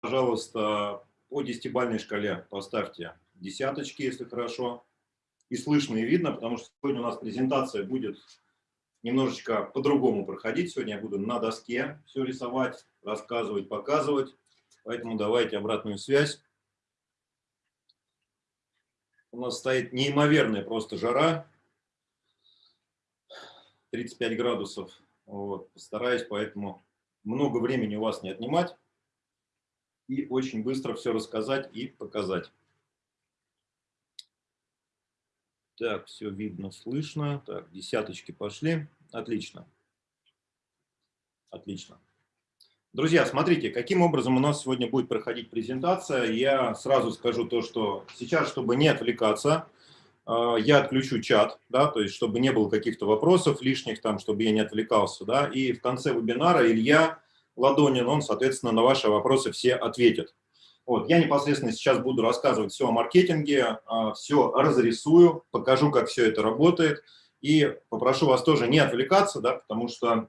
пожалуйста, по десятибальной шкале поставьте десяточки, если хорошо. И слышно, и видно, потому что сегодня у нас презентация будет немножечко по-другому проходить. Сегодня я буду на доске все рисовать, рассказывать, показывать. Поэтому давайте обратную связь. У нас стоит неимоверная просто жара. 35 градусов. Вот. Постараюсь поэтому много времени у вас не отнимать и очень быстро все рассказать и показать. Так, все видно, слышно. Так, десяточки пошли. Отлично. Отлично. Друзья, смотрите, каким образом у нас сегодня будет проходить презентация. Я сразу скажу то, что сейчас, чтобы не отвлекаться, э, я отключу чат, да, то есть чтобы не было каких-то вопросов лишних, там, чтобы я не отвлекался, да, и в конце вебинара Илья Ладонин, он, соответственно, на ваши вопросы все ответит. Вот, я непосредственно сейчас буду рассказывать все о маркетинге, а, все разрисую, покажу, как все это работает. И попрошу вас тоже не отвлекаться, да, потому что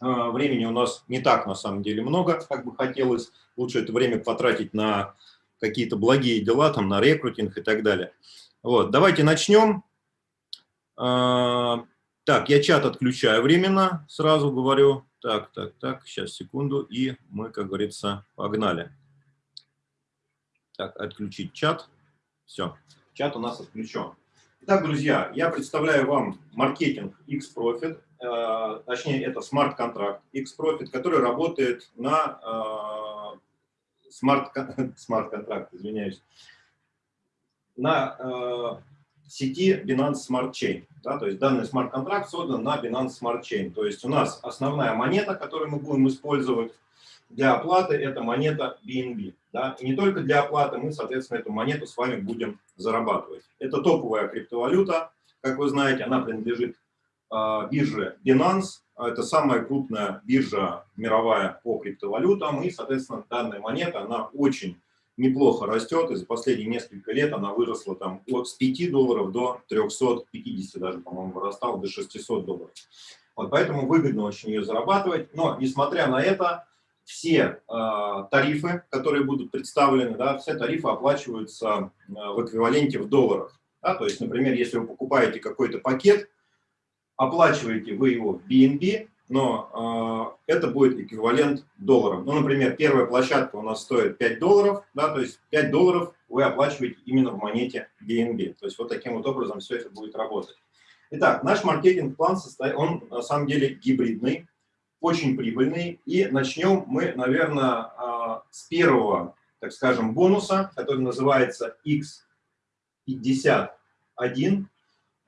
а, времени у нас не так на самом деле много, как бы хотелось. Лучше это время потратить на какие-то благие дела, там, на рекрутинг и так далее. Вот, давайте начнем. А, так, я чат отключаю временно, сразу говорю. Так, так, так, сейчас, секунду, и мы, как говорится, погнали. Так, отключить чат. Все, чат у нас отключен. Итак, друзья, я представляю вам маркетинг X-Profit, э, точнее, это смарт-контракт X-Profit, который работает на э, смарт-контракт, извиняюсь, на э, сети Binance Smart Chain. Да, то есть данный смарт-контракт создан на Binance Smart Chain. То есть у нас основная монета, которую мы будем использовать для оплаты, это монета BNB. Да? И не только для оплаты, мы, соответственно, эту монету с вами будем зарабатывать. Это топовая криптовалюта, как вы знаете, она принадлежит э, бирже Binance. Это самая крупная биржа мировая по криптовалютам. И, соответственно, данная монета, она очень неплохо растет, и за последние несколько лет она выросла там от с 5 долларов до 350, даже, по-моему, вырастала до 600 долларов. Вот поэтому выгодно очень ее зарабатывать. Но, несмотря на это, все э, тарифы, которые будут представлены, да, все тарифы оплачиваются э, в эквиваленте в долларах. Да, то есть, например, если вы покупаете какой-то пакет, оплачиваете вы его в BNB, но э, это будет эквивалент долларам. Ну, например, первая площадка у нас стоит 5 долларов, да, то есть 5 долларов вы оплачиваете именно в монете BNB. То есть вот таким вот образом все это будет работать. Итак, наш маркетинг-план, состоит, он на самом деле гибридный, очень прибыльный. И начнем мы, наверное, а, с первого, так скажем, бонуса, который называется X51.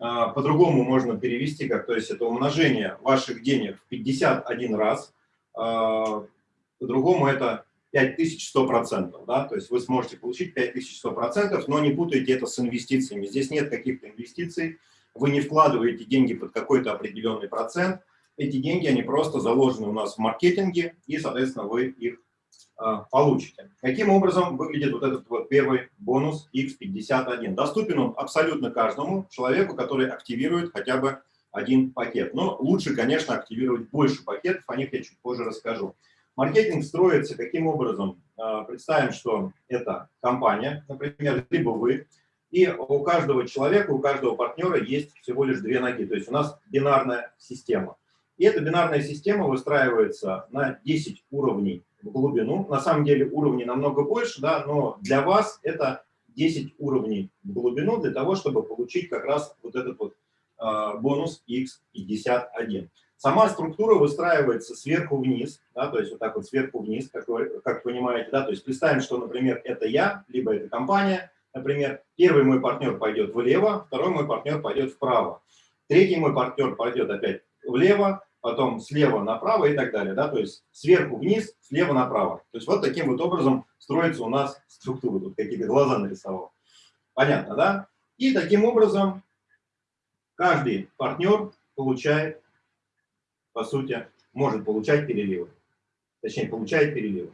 А, по-другому можно перевести, как, то есть это умножение ваших денег в 51 раз. А, по-другому это 5100%, да, то есть вы сможете получить 5100%, но не путайте это с инвестициями. Здесь нет каких-то инвестиций, вы не вкладываете деньги под какой-то определенный процент, эти деньги, они просто заложены у нас в маркетинге, и, соответственно, вы их получите. Каким образом выглядит вот этот вот первый бонус X51? Доступен он абсолютно каждому человеку, который активирует хотя бы один пакет. Но лучше, конечно, активировать больше пакетов, о них я чуть позже расскажу. Маркетинг строится каким образом? А, представим, что это компания, например, либо вы, и у каждого человека, у каждого партнера есть всего лишь две ноги. То есть у нас бинарная система. И эта бинарная система выстраивается на 10 уровней глубину. На самом деле уровней намного больше, да, но для вас это 10 уровней в глубину для того, чтобы получить как раз вот этот вот э, бонус x51. Сама структура выстраивается сверху вниз, да, то есть вот так вот сверху вниз, как вы, как понимаете, да, то есть представим, что, например, это я, либо это компания, например, первый мой партнер пойдет влево, второй мой партнер пойдет вправо, третий мой партнер пойдет опять влево, потом слева направо и так далее. Да? То есть сверху вниз, слева направо. То есть вот таким вот образом строится у нас структура. Тут какие-то глаза нарисовал. Понятно, да? И таким образом каждый партнер получает, по сути, может получать переливы. Точнее, получает переливы.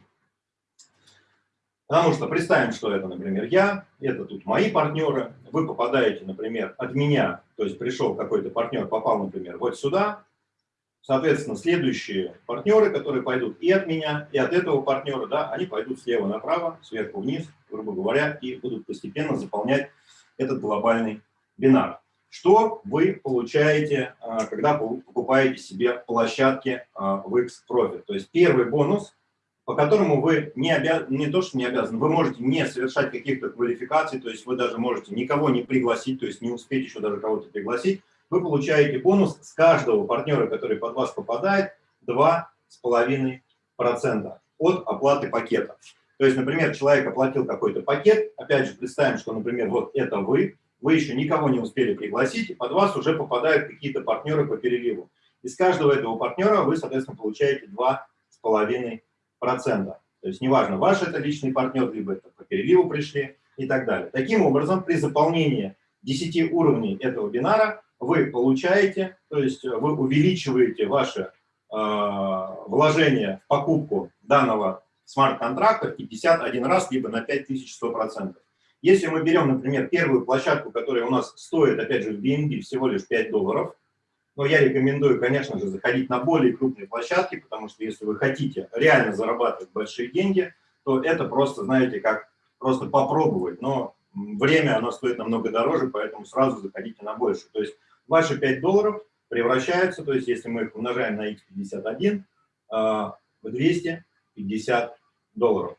Потому что представим, что это, например, я, это тут мои партнеры, вы попадаете, например, от меня, то есть пришел какой-то партнер, попал, например, вот сюда, соответственно, следующие партнеры, которые пойдут и от меня, и от этого партнера, да, они пойдут слева направо, сверху вниз, грубо говоря, и будут постепенно заполнять этот глобальный бинар. Что вы получаете, а, когда покупаете себе площадки а, в X-Profit? То есть первый бонус, по которому вы не, обяз... не то, что не обязаны, вы можете не совершать каких-то квалификаций, то есть вы даже можете никого не пригласить, то есть не успеть еще даже кого-то пригласить, вы получаете бонус с каждого партнера, который под вас попадает, 2,5% от оплаты пакета. То есть, например, человек оплатил какой-то пакет, опять же, представим, что, например, вот это вы, вы еще никого не успели пригласить, и под вас уже попадают какие-то партнеры по переливу. Из каждого этого партнера вы, соответственно, получаете 2,5%. То есть неважно, ваш это личный партнер, либо это по переливу пришли и так далее. Таким образом, при заполнении 10 уровней этого бинара вы получаете, то есть вы увеличиваете ваше э, вложение в покупку данного смарт-контракта 51 раз, либо на 5100%. Если мы берем, например, первую площадку, которая у нас стоит, опять же, в BNB всего лишь 5 долларов, но я рекомендую, конечно же, заходить на более крупные площадки, потому что если вы хотите реально зарабатывать большие деньги, то это просто, знаете, как просто попробовать. Но время, оно стоит намного дороже, поэтому сразу заходите на больше. То есть ваши 5 долларов превращаются, то есть если мы их умножаем на x51, а, в 250 долларов.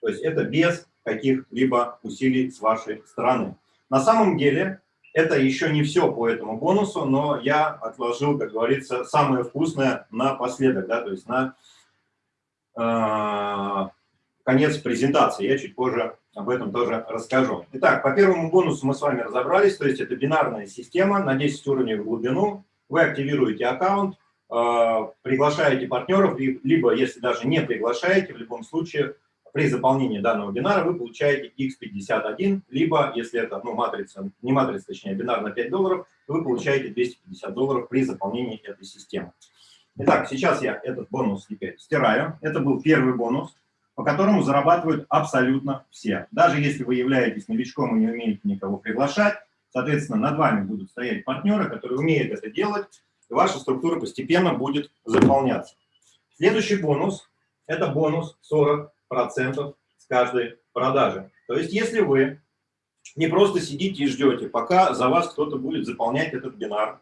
То есть это без каких-либо усилий с вашей стороны. На самом деле, это еще не все по этому бонусу, но я отложил, как говорится, самое вкусное напоследок, да, то есть на э, конец презентации. Я чуть позже об этом тоже расскажу. Итак, по первому бонусу мы с вами разобрались, то есть это бинарная система на 10 уровней в глубину. Вы активируете аккаунт, э, приглашаете партнеров, либо, если даже не приглашаете, в любом случае при заполнении данного бинара вы получаете x51, либо, если это ну, матрица, не матрица, точнее, бинар на 5 долларов, вы получаете 250 долларов при заполнении этой системы. Итак, сейчас я этот бонус теперь стираю. Это был первый бонус, по которому зарабатывают абсолютно все. Даже если вы являетесь новичком и не умеете никого приглашать, соответственно, над вами будут стоять партнеры, которые умеют это делать, и ваша структура постепенно будет заполняться. Следующий бонус – это бонус 40 процентов с каждой продажи. То есть если вы не просто сидите и ждете, пока за вас кто-то будет заполнять этот бинар,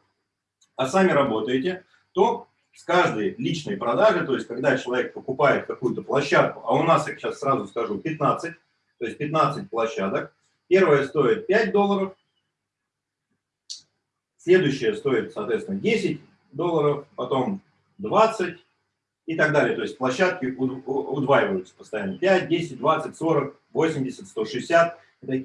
а сами работаете, то с каждой личной продажи, то есть когда человек покупает какую-то площадку, а у нас, я сейчас сразу скажу, 15, то есть 15 площадок, первая стоит 5 долларов, следующая стоит, соответственно, 10 долларов, потом 20, и так далее. То есть площадки удваиваются постоянно. 5, 10, 20, 40, 80, 160.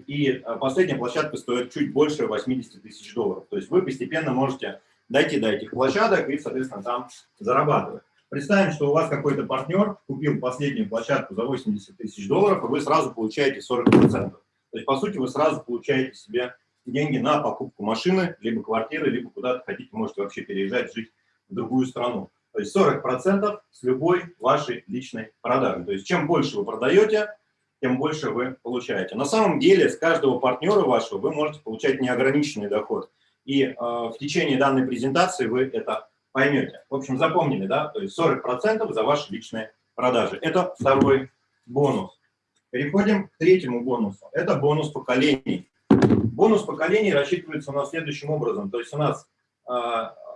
И э, последняя площадка стоит чуть больше 80 тысяч долларов. То есть вы постепенно можете дойти до этих площадок и, соответственно, там зарабатывать. Представим, что у вас какой-то партнер купил последнюю площадку за 80 тысяч долларов, и вы сразу получаете 40%. То есть, по сути, вы сразу получаете себе деньги на покупку машины, либо квартиры, либо куда-то хотите, можете вообще переезжать, жить в другую страну. То есть 40% с любой вашей личной продажи. То есть чем больше вы продаете, тем больше вы получаете. На самом деле с каждого партнера вашего вы можете получать неограниченный доход. И э, в течение данной презентации вы это поймете. В общем, запомнили, да? То есть 40% за ваши личные продажи. Это второй бонус. Переходим к третьему бонусу. Это бонус поколений. Бонус поколений рассчитывается у нас следующим образом. То есть у нас э,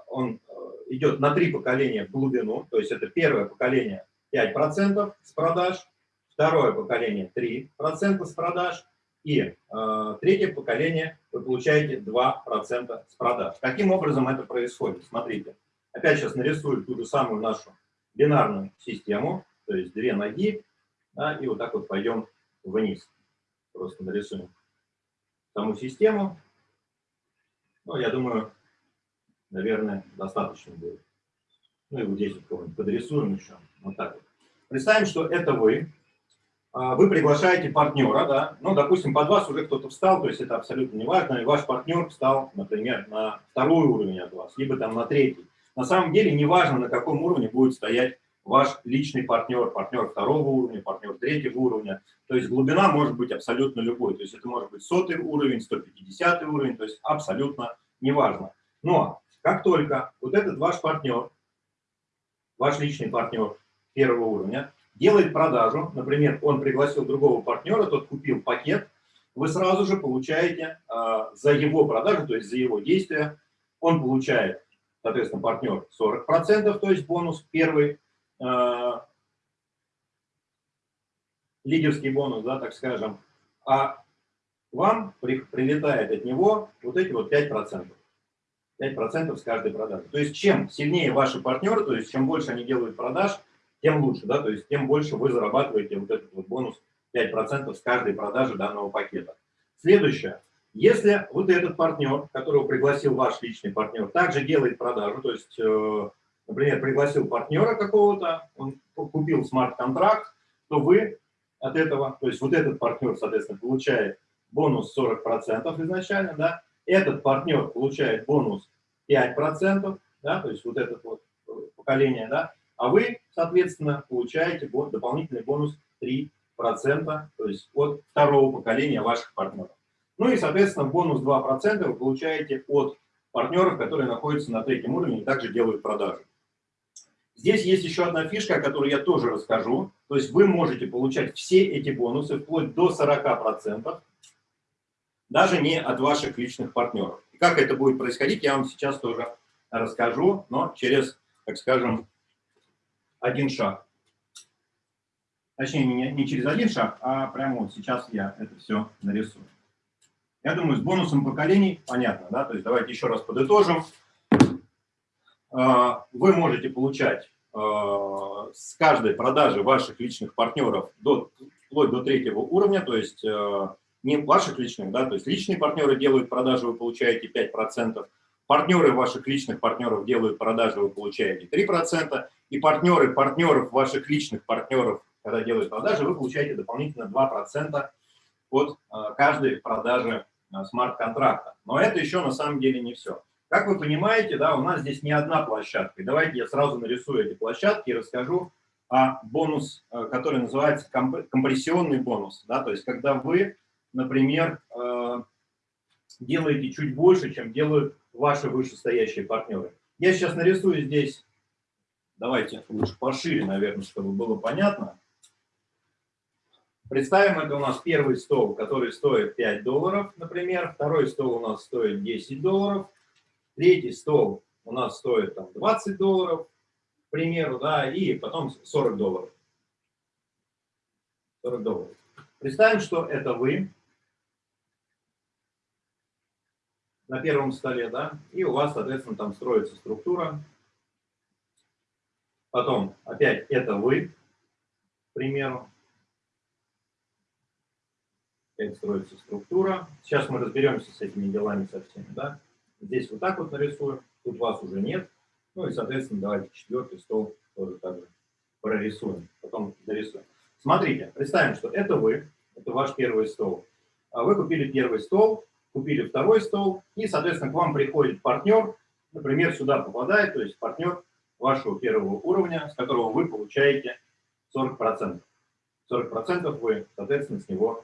он идет на три поколения в глубину, то есть это первое поколение 5% с продаж, второе поколение 3% с продаж, и э, третье поколение вы получаете 2% с продаж. Каким образом это происходит? Смотрите, опять сейчас нарисую ту же самую нашу бинарную систему, то есть две ноги, да, и вот так вот пойдем вниз. Просто нарисуем саму систему. Ну, я думаю, наверное, достаточно будет. Ну и вот здесь вот подрисуем еще. Вот так вот. Представим, что это вы. А, вы приглашаете партнера, да, ну, допустим, под вас уже кто-то встал, то есть это абсолютно не важно, и ваш партнер встал, например, на второй уровень от вас, либо там на третий. На самом деле не важно, на каком уровне будет стоять ваш личный партнер, партнер второго уровня, партнер третьего уровня. То есть глубина может быть абсолютно любой. То есть это может быть сотый уровень, 150 уровень, то есть абсолютно неважно. Но как только вот этот ваш партнер ваш личный партнер первого уровня, делает продажу, например, он пригласил другого партнера, тот купил пакет, вы сразу же получаете э, за его продажу, то есть за его действия, он получает, соответственно, партнер 40%, то есть бонус первый, э, лидерский бонус, да, так скажем, а вам при, прилетает от него вот эти вот 5%. 5% с каждой продажи. То есть чем сильнее ваши партнеры, то есть чем больше они делают продаж, тем лучше, да, то есть тем больше вы зарабатываете вот этот вот бонус 5% с каждой продажи данного пакета. Следующее. Если вот этот партнер, которого пригласил ваш личный партнер, также делает продажу, то есть, э, например, пригласил партнера какого-то, он купил смарт-контракт, то вы от этого, то есть вот этот партнер, соответственно, получает бонус 40% изначально, да, этот партнер получает бонус 5%, да, то есть вот это вот э, поколение, да, а вы, соответственно, получаете дополнительный бонус 3%, то есть от второго поколения ваших партнеров. Ну и, соответственно, бонус 2% вы получаете от партнеров, которые находятся на третьем уровне и также делают продажи. Здесь есть еще одна фишка, о которой я тоже расскажу. То есть вы можете получать все эти бонусы вплоть до 40%, даже не от ваших личных партнеров. И как это будет происходить, я вам сейчас тоже расскажу, но через, так скажем, один шаг. Точнее, не, не через один шаг, а прямо вот сейчас я это все нарисую. Я думаю, с бонусом поколений понятно, да? То есть давайте еще раз подытожим. А, вы можете получать а, с каждой продажи ваших личных партнеров до, вплоть до третьего уровня, то есть а, не ваших личных, да, то есть личные партнеры делают продажи, вы получаете 5%, партнеры ваших личных партнеров делают продажи, вы получаете 3%, и партнеры партнеров ваших личных партнеров, когда делают продажи, вы получаете дополнительно 2% от каждой продажи смарт-контракта. Но это еще на самом деле не все. Как вы понимаете, да, у нас здесь не одна площадка. И давайте я сразу нарисую эти площадки и расскажу о бонус, э, который называется компрессионный бонус. Да, то есть когда вы, например, э, делаете чуть больше, чем делают ваши вышестоящие партнеры. Я сейчас нарисую здесь, давайте лучше пошире, наверное, чтобы было понятно. Представим, это у нас первый стол, который стоит 5 долларов, например. Второй стол у нас стоит 10 долларов. Третий стол у нас стоит там, 20 долларов, к примеру, да, и потом 40 долларов. 40 долларов. Представим, что это вы на первом столе, да, и у вас, соответственно, там строится структура. Потом опять это вы, к примеру как строится структура. Сейчас мы разберемся с этими делами со всеми. Да? Здесь вот так вот нарисуем, тут вас уже нет. Ну и, соответственно, давайте четвертый стол тоже так же прорисуем, потом дорисуем. Смотрите, представим, что это вы, это ваш первый стол. А вы купили первый стол, купили второй стол, и, соответственно, к вам приходит партнер, например, сюда попадает, то есть партнер вашего первого уровня, с которого вы получаете 40%. 40% вы, соответственно, с него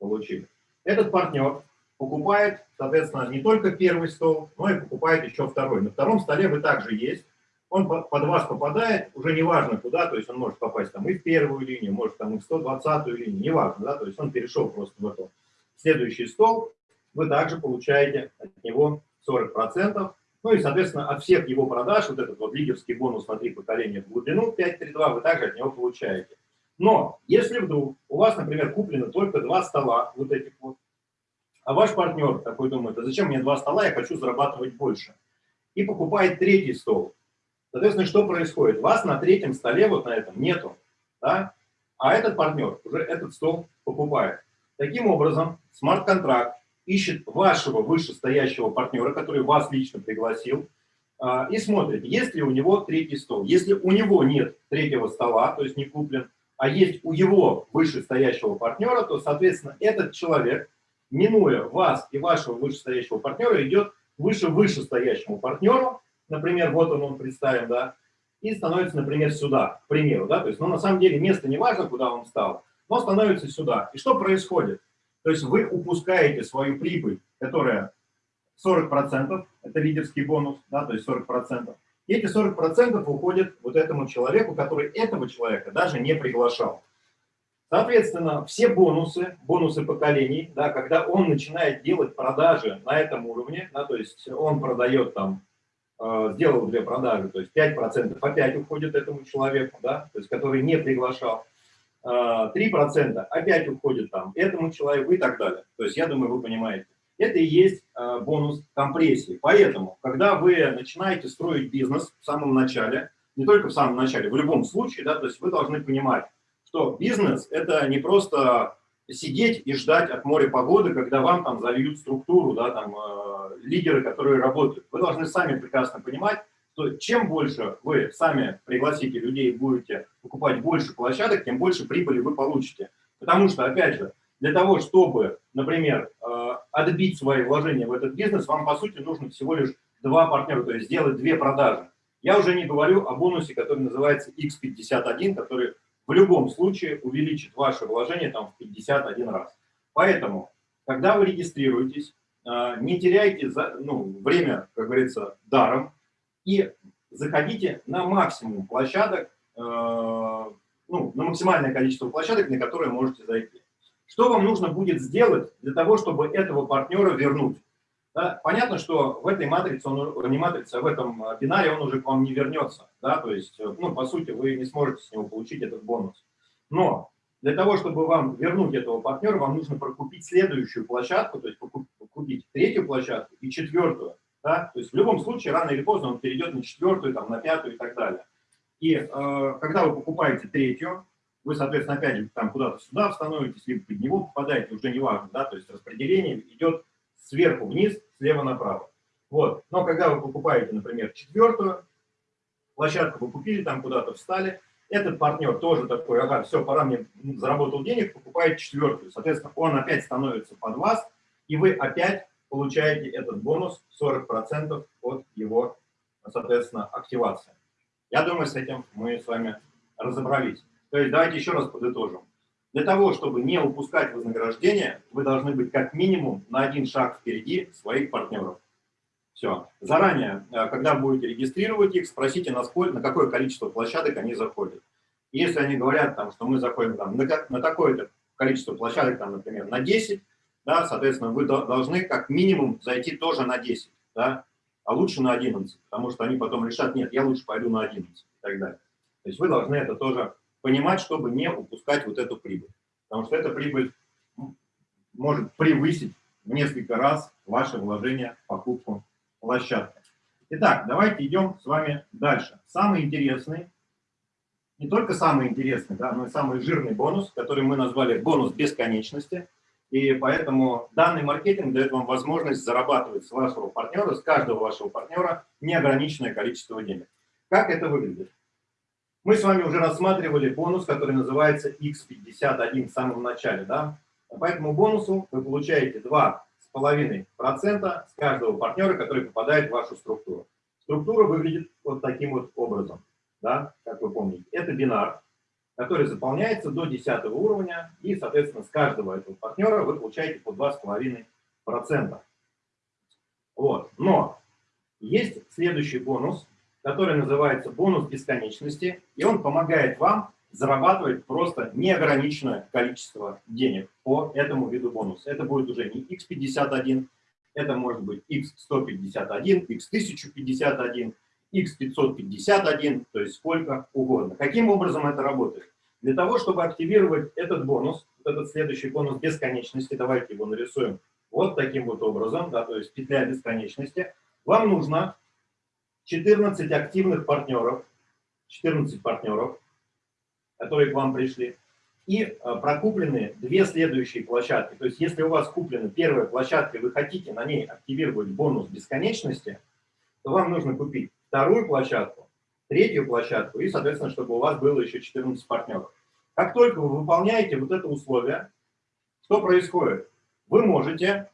получили. Этот партнер покупает, соответственно, не только первый стол, но и покупает еще второй. На втором столе вы также есть. Он под вас попадает, уже неважно куда, то есть он может попасть там и в первую линию, может там и в 120-ю линию, неважно, да, то есть он перешел просто в эту. Следующий стол вы также получаете от него 40%. Ну и, соответственно, от всех его продаж, вот этот вот лидерский бонус на три поколения в глубину 5.32, вы также от него получаете. Но если вдруг у вас, например, куплено только два стола, вот этих вот, а ваш партнер такой думает, а зачем мне два стола, я хочу зарабатывать больше, и покупает третий стол, соответственно, что происходит? Вас на третьем столе, вот на этом, нету, да? а этот партнер уже этот стол покупает. Таким образом, смарт-контракт ищет вашего вышестоящего партнера, который вас лично пригласил, а, и смотрит, есть ли у него третий стол. Если у него нет третьего стола, то есть не куплен, а есть у его вышестоящего партнера, то, соответственно, этот человек, минуя вас и вашего вышестоящего партнера, идет выше вышестоящему партнеру, например, вот он, он представим, да, и становится, например, сюда, к примеру, да, то есть, ну, на самом деле, место не важно, куда он встал, но становится сюда. И что происходит? То есть вы упускаете свою прибыль, которая 40%, это лидерский бонус, да, то есть 40%, И эти 40% уходят вот этому человеку, который этого человека даже не приглашал. Соответственно, все бонусы, бонусы поколений, да, когда он начинает делать продажи на этом уровне, да, то есть он продает там, э, сделал две продажи, то есть 5% опять уходит этому человеку, да, то есть который не приглашал, 3% опять уходит там этому человеку и так далее. То есть я думаю, вы понимаете. Это и есть э, бонус компрессии. Поэтому, когда вы начинаете строить бизнес в самом начале, не только в самом начале, в любом случае, да, то есть вы должны понимать, что бизнес – это не просто сидеть и ждать от моря погоды, когда вам там зальют структуру, да, там, э, лидеры, которые работают. Вы должны сами прекрасно понимать, что чем больше вы сами пригласите людей будете покупать больше площадок, тем больше прибыли вы получите. Потому что, опять же, для того, чтобы, например, э, отбить свои вложения в этот бизнес, вам, по сути, нужно всего лишь два партнера, то есть сделать две продажи. Я уже не говорю о бонусе, который называется X51, который в любом случае увеличит ваше вложение там, в 51 раз. Поэтому, когда вы регистрируетесь, а, не теряйте за, ну, время, как говорится, даром, и заходите на максимум площадок, а, ну, на максимальное количество площадок, на которые можете зайти. Что вам нужно будет сделать для того, чтобы этого партнера вернуть? Да, понятно, что в этой матрице, он, не матрице, а в этом бинаре он уже к вам не вернется. Да, то есть, ну, по сути, вы не сможете с него получить этот бонус. Но для того, чтобы вам вернуть этого партнера, вам нужно прокупить следующую площадку, то есть купить третью площадку и четвертую. Да? То есть в любом случае, рано или поздно он перейдет на четвертую, там, на пятую и так далее. И э, когда вы покупаете третью, вы, соответственно, опять же, там куда-то сюда становитесь, либо под него попадаете, уже не важно, да, то есть распределение идет сверху вниз, слева направо. Вот. Но когда вы покупаете, например, четвертую площадку, вы купили, там куда-то встали, этот партнер тоже такой, ага, все, пора мне, заработал денег, покупает четвертую. Соответственно, он опять становится под вас, и вы опять получаете этот бонус 40% от его, соответственно, активации. Я думаю, с этим мы с вами разобрались. То есть давайте еще раз подытожим. Для того, чтобы не упускать вознаграждение, вы должны быть как минимум на один шаг впереди своих партнеров. Все. Заранее, э, когда будете регистрировать их, спросите, на, сколько, на какое количество площадок они заходят. Если они говорят, там, что мы заходим там, на, на такое-то количество площадок, там, например, на 10, да, соответственно, вы должны как минимум зайти тоже на 10, да, а лучше на 11, потому что они потом решат, нет, я лучше пойду на 11 и так далее. То есть вы должны это тоже понимать, чтобы не упускать вот эту прибыль. Потому что эта прибыль может превысить в несколько раз ваше вложение в покупку площадки. Итак, давайте идем с вами дальше. Самый интересный, не только самый интересный, да, но и самый жирный бонус, который мы назвали бонус бесконечности. И поэтому данный маркетинг дает вам возможность зарабатывать с вашего партнера, с каждого вашего партнера неограниченное количество денег. Как это выглядит? Мы с вами уже рассматривали бонус, который называется X51 в самом начале. Да? По этому бонусу вы получаете 2,5% с каждого партнера, который попадает в вашу структуру. Структура выглядит вот таким вот образом, да, как вы помните. Это бинар, который заполняется до 10 уровня, и, соответственно, с каждого этого партнера вы получаете по 2,5%. Вот. Но есть следующий бонус, который называется бонус бесконечности, и он помогает вам зарабатывать просто неограниченное количество денег по этому виду бонуса. Это будет уже не x51, это может быть x151, x1051, x551, то есть сколько угодно. Каким образом это работает? Для того, чтобы активировать этот бонус, этот следующий бонус бесконечности, давайте его нарисуем вот таким вот образом, да, то есть петля бесконечности, вам нужно 14 активных партнеров, 14 партнеров, которые к вам пришли, и а, прокуплены две следующие площадки. То есть, если у вас куплена первая площадка, и вы хотите на ней активировать бонус бесконечности, то вам нужно купить вторую площадку, третью площадку, и, соответственно, чтобы у вас было еще 14 партнеров. Как только вы выполняете вот это условие, что происходит? Вы можете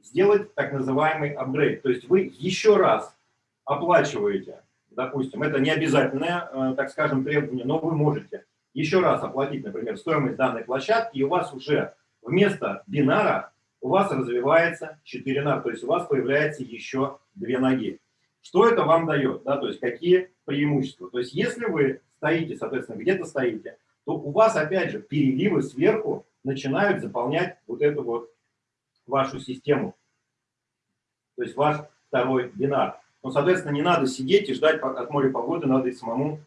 сделать так называемый апгрейд. То есть вы еще раз оплачиваете, допустим, это не обязательное, э, так скажем, требование, но вы можете еще раз оплатить, например, стоимость данной площадки, и у вас уже вместо бинара у вас развивается 4 нар, то есть у вас появляется еще две ноги. Что это вам дает, да, то есть какие преимущества? То есть если вы стоите, соответственно, где-то стоите, то у вас, опять же, переливы сверху начинают заполнять вот эту вот вашу систему. То есть ваш второй бинар. Но, соответственно, не надо сидеть и ждать от моря погоды, надо и самому,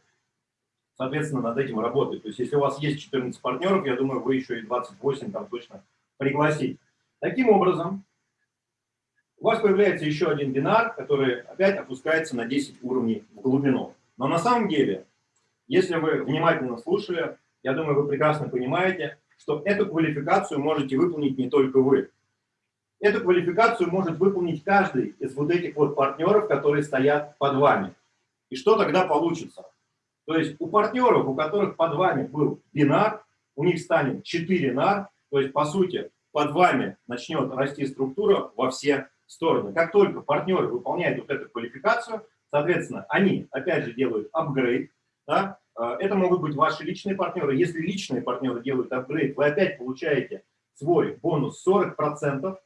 соответственно, над этим работать. То есть если у вас есть 14 партнеров, я думаю, вы еще и 28 там точно пригласить. Таким образом, у вас появляется еще один бинар, который опять опускается на 10 уровней в глубину. Но на самом деле, если вы внимательно слушали, я думаю, вы прекрасно понимаете, что эту квалификацию можете выполнить не только вы. Эту квалификацию может выполнить каждый из вот этих вот партнеров, которые стоят под вами. И что тогда получится? То есть у партнеров, у которых под вами был бинар, у них станет 4 нар, то есть по сути под вами начнет расти структура во все стороны. Как только партнеры выполняют вот эту квалификацию, соответственно, они опять же делают апгрейд, да? Э, это могут быть ваши личные партнеры. Если личные партнеры делают апгрейд, вы опять получаете свой бонус 40%,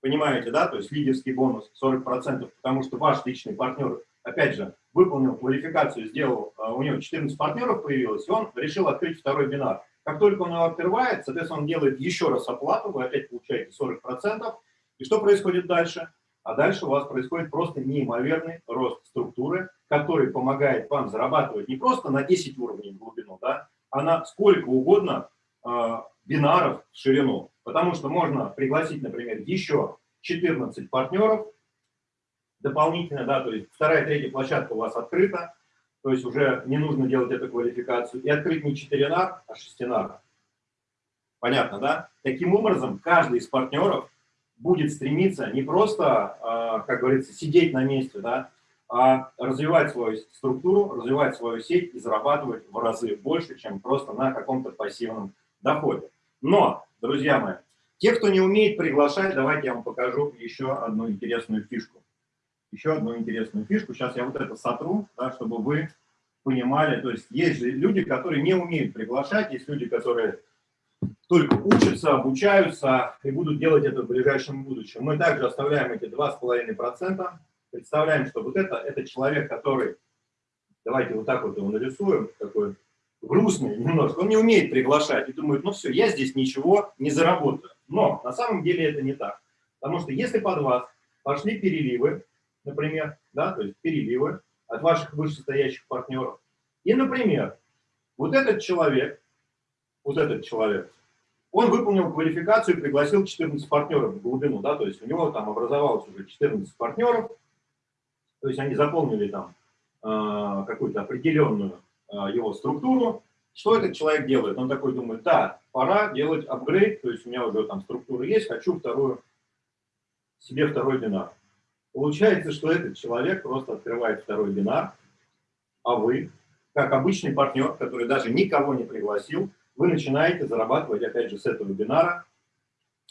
понимаете, да, то есть лидерский бонус 40%, потому что ваш личный партнер, опять же, выполнил квалификацию, сделал, э, у него 14 партнеров появилось, и он решил открыть второй бинар. Как только он его открывает, соответственно, он делает еще раз оплату, вы опять получаете 40%. И что происходит дальше? А дальше у вас происходит просто неимоверный рост структуры, который помогает вам зарабатывать не просто на 10 уровней в глубину, да, а на сколько угодно э, бинаров в ширину. Потому что можно пригласить, например, еще 14 партнеров дополнительно, да, то есть вторая, третья площадка у вас открыта, то есть уже не нужно делать эту квалификацию, и открыть не 4 нар, а 6 нар. Понятно, да? Таким образом, каждый из партнеров будет стремиться не просто, а, как говорится, сидеть на месте, да, а развивать свою структуру, развивать свою сеть и зарабатывать в разы больше, чем просто на каком-то пассивном доходе. Но, друзья мои, те, кто не умеет приглашать, давайте я вам покажу еще одну интересную фишку. Еще одну интересную фишку. Сейчас я вот это сотру, да, чтобы вы понимали. То есть есть же люди, которые не умеют приглашать, есть люди, которые только учатся, обучаются и будут делать это в ближайшем будущем. Мы также оставляем эти 2,5%. Представляем, что вот это, это человек, который, давайте вот так вот его нарисуем, такой грустный немножко, он не умеет приглашать и думает, ну все, я здесь ничего не заработаю. Но на самом деле это не так. Потому что если под вас пошли переливы, например, да, то есть переливы от ваших вышестоящих партнеров, и, например, вот этот человек вот этот человек, он выполнил квалификацию и пригласил 14 партнеров в глубину, да, то есть у него там образовалось уже 14 партнеров, то есть они заполнили там э, какую-то определенную э, его структуру. Что этот человек делает? Он такой думает, да, пора делать апгрейд, то есть у меня уже там структура есть, хочу вторую, себе второй бинар. Получается, что этот человек просто открывает второй бинар, а вы, как обычный партнер, который даже никого не пригласил, вы начинаете зарабатывать, опять же, с этого бинара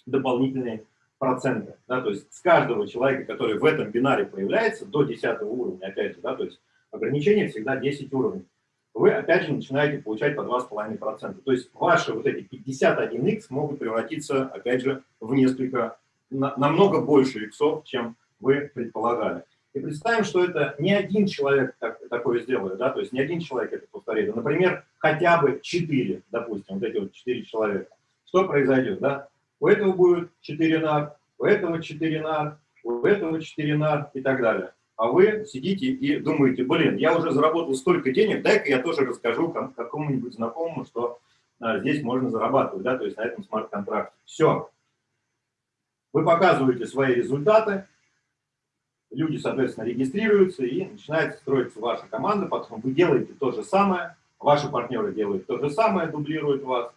дополнительные проценты. Да, то есть с каждого человека, который в этом бинаре появляется, до 10 уровня, опять же, да, то есть ограничение всегда 10 уровней, вы опять же начинаете получать по 2,5%. То есть ваши вот эти 51x могут превратиться, опять же, в несколько, на, намного больше иксов, чем вы предполагали. И представим, что это не один человек так, такое сделает, да, то есть не один человек это повторит, а, например, хотя бы четыре, допустим, вот эти вот четыре человека. Что произойдет, да? У этого будет четыре нар, у этого четыре нар, у этого четыре нар и так далее. А вы сидите и думаете, блин, я уже заработал столько денег, дай-ка я тоже расскажу какому-нибудь знакомому, что а, здесь можно зарабатывать, да, то есть на этом смарт-контракте. Все. Вы показываете свои результаты, люди, соответственно, регистрируются и начинает строиться ваша команда, потом вы делаете то же самое, ваши партнеры делают то же самое, дублируют вас,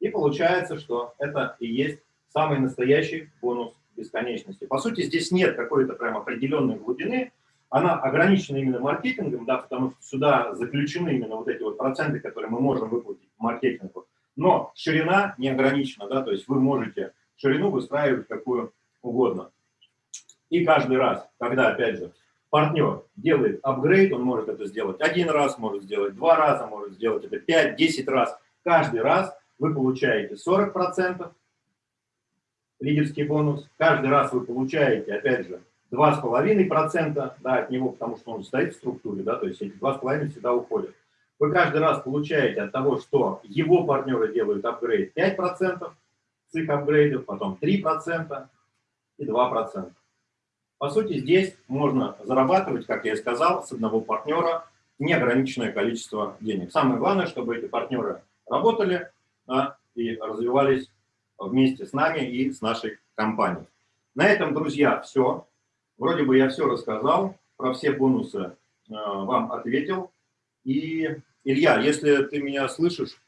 и получается, что это и есть самый настоящий бонус бесконечности. По сути, здесь нет какой-то прям определенной глубины, она ограничена именно маркетингом, да, потому что сюда заключены именно вот эти вот проценты, которые мы можем выплатить маркетингу. Но ширина не ограничена, да, то есть вы можете ширину выстраивать какую угодно. И каждый раз, когда, опять же, партнер делает апгрейд, он может это сделать один раз, может сделать два раза, может сделать это 5-10 раз. Каждый раз вы получаете 40% лидерский бонус, каждый раз вы получаете, опять же, 2,5% да, от него, потому что он стоит в структуре, да, то есть эти 2,5% всегда уходят. Вы каждый раз получаете от того, что его партнеры делают апгрейд 5% с их апгрейдов, потом 3% и 2%. По сути, здесь можно зарабатывать, как я и сказал, с одного партнера неограниченное количество денег. Самое главное, чтобы эти партнеры работали да, и развивались вместе с нами и с нашей компанией. На этом, друзья, все. Вроде бы я все рассказал, про все бонусы э, вам ответил. И, Илья, если ты меня слышишь,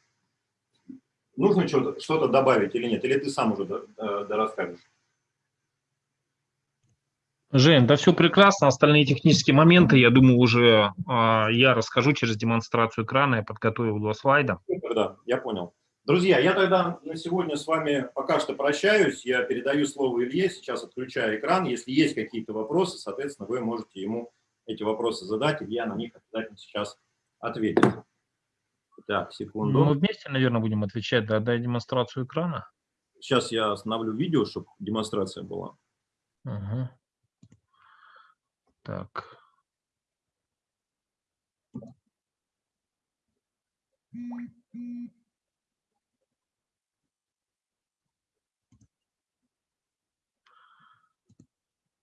нужно что-то что, -то, добавить или нет? Или ты сам уже расскажешь? Жень, да все прекрасно. Остальные технические моменты, я думаю, уже э, я расскажу через демонстрацию экрана. Я подготовил два слайда. Супер, да, я понял. Друзья, я тогда на сегодня с вами пока что прощаюсь. Я передаю слово Илье, сейчас отключаю экран. Если есть какие-то вопросы, соответственно, вы можете ему эти вопросы задать, Илья на них обязательно сейчас ответит. Так, секунду. Мы вместе, наверное, будем отвечать, да, дай демонстрацию экрана. Сейчас я остановлю видео, чтобы демонстрация была. Угу. Так.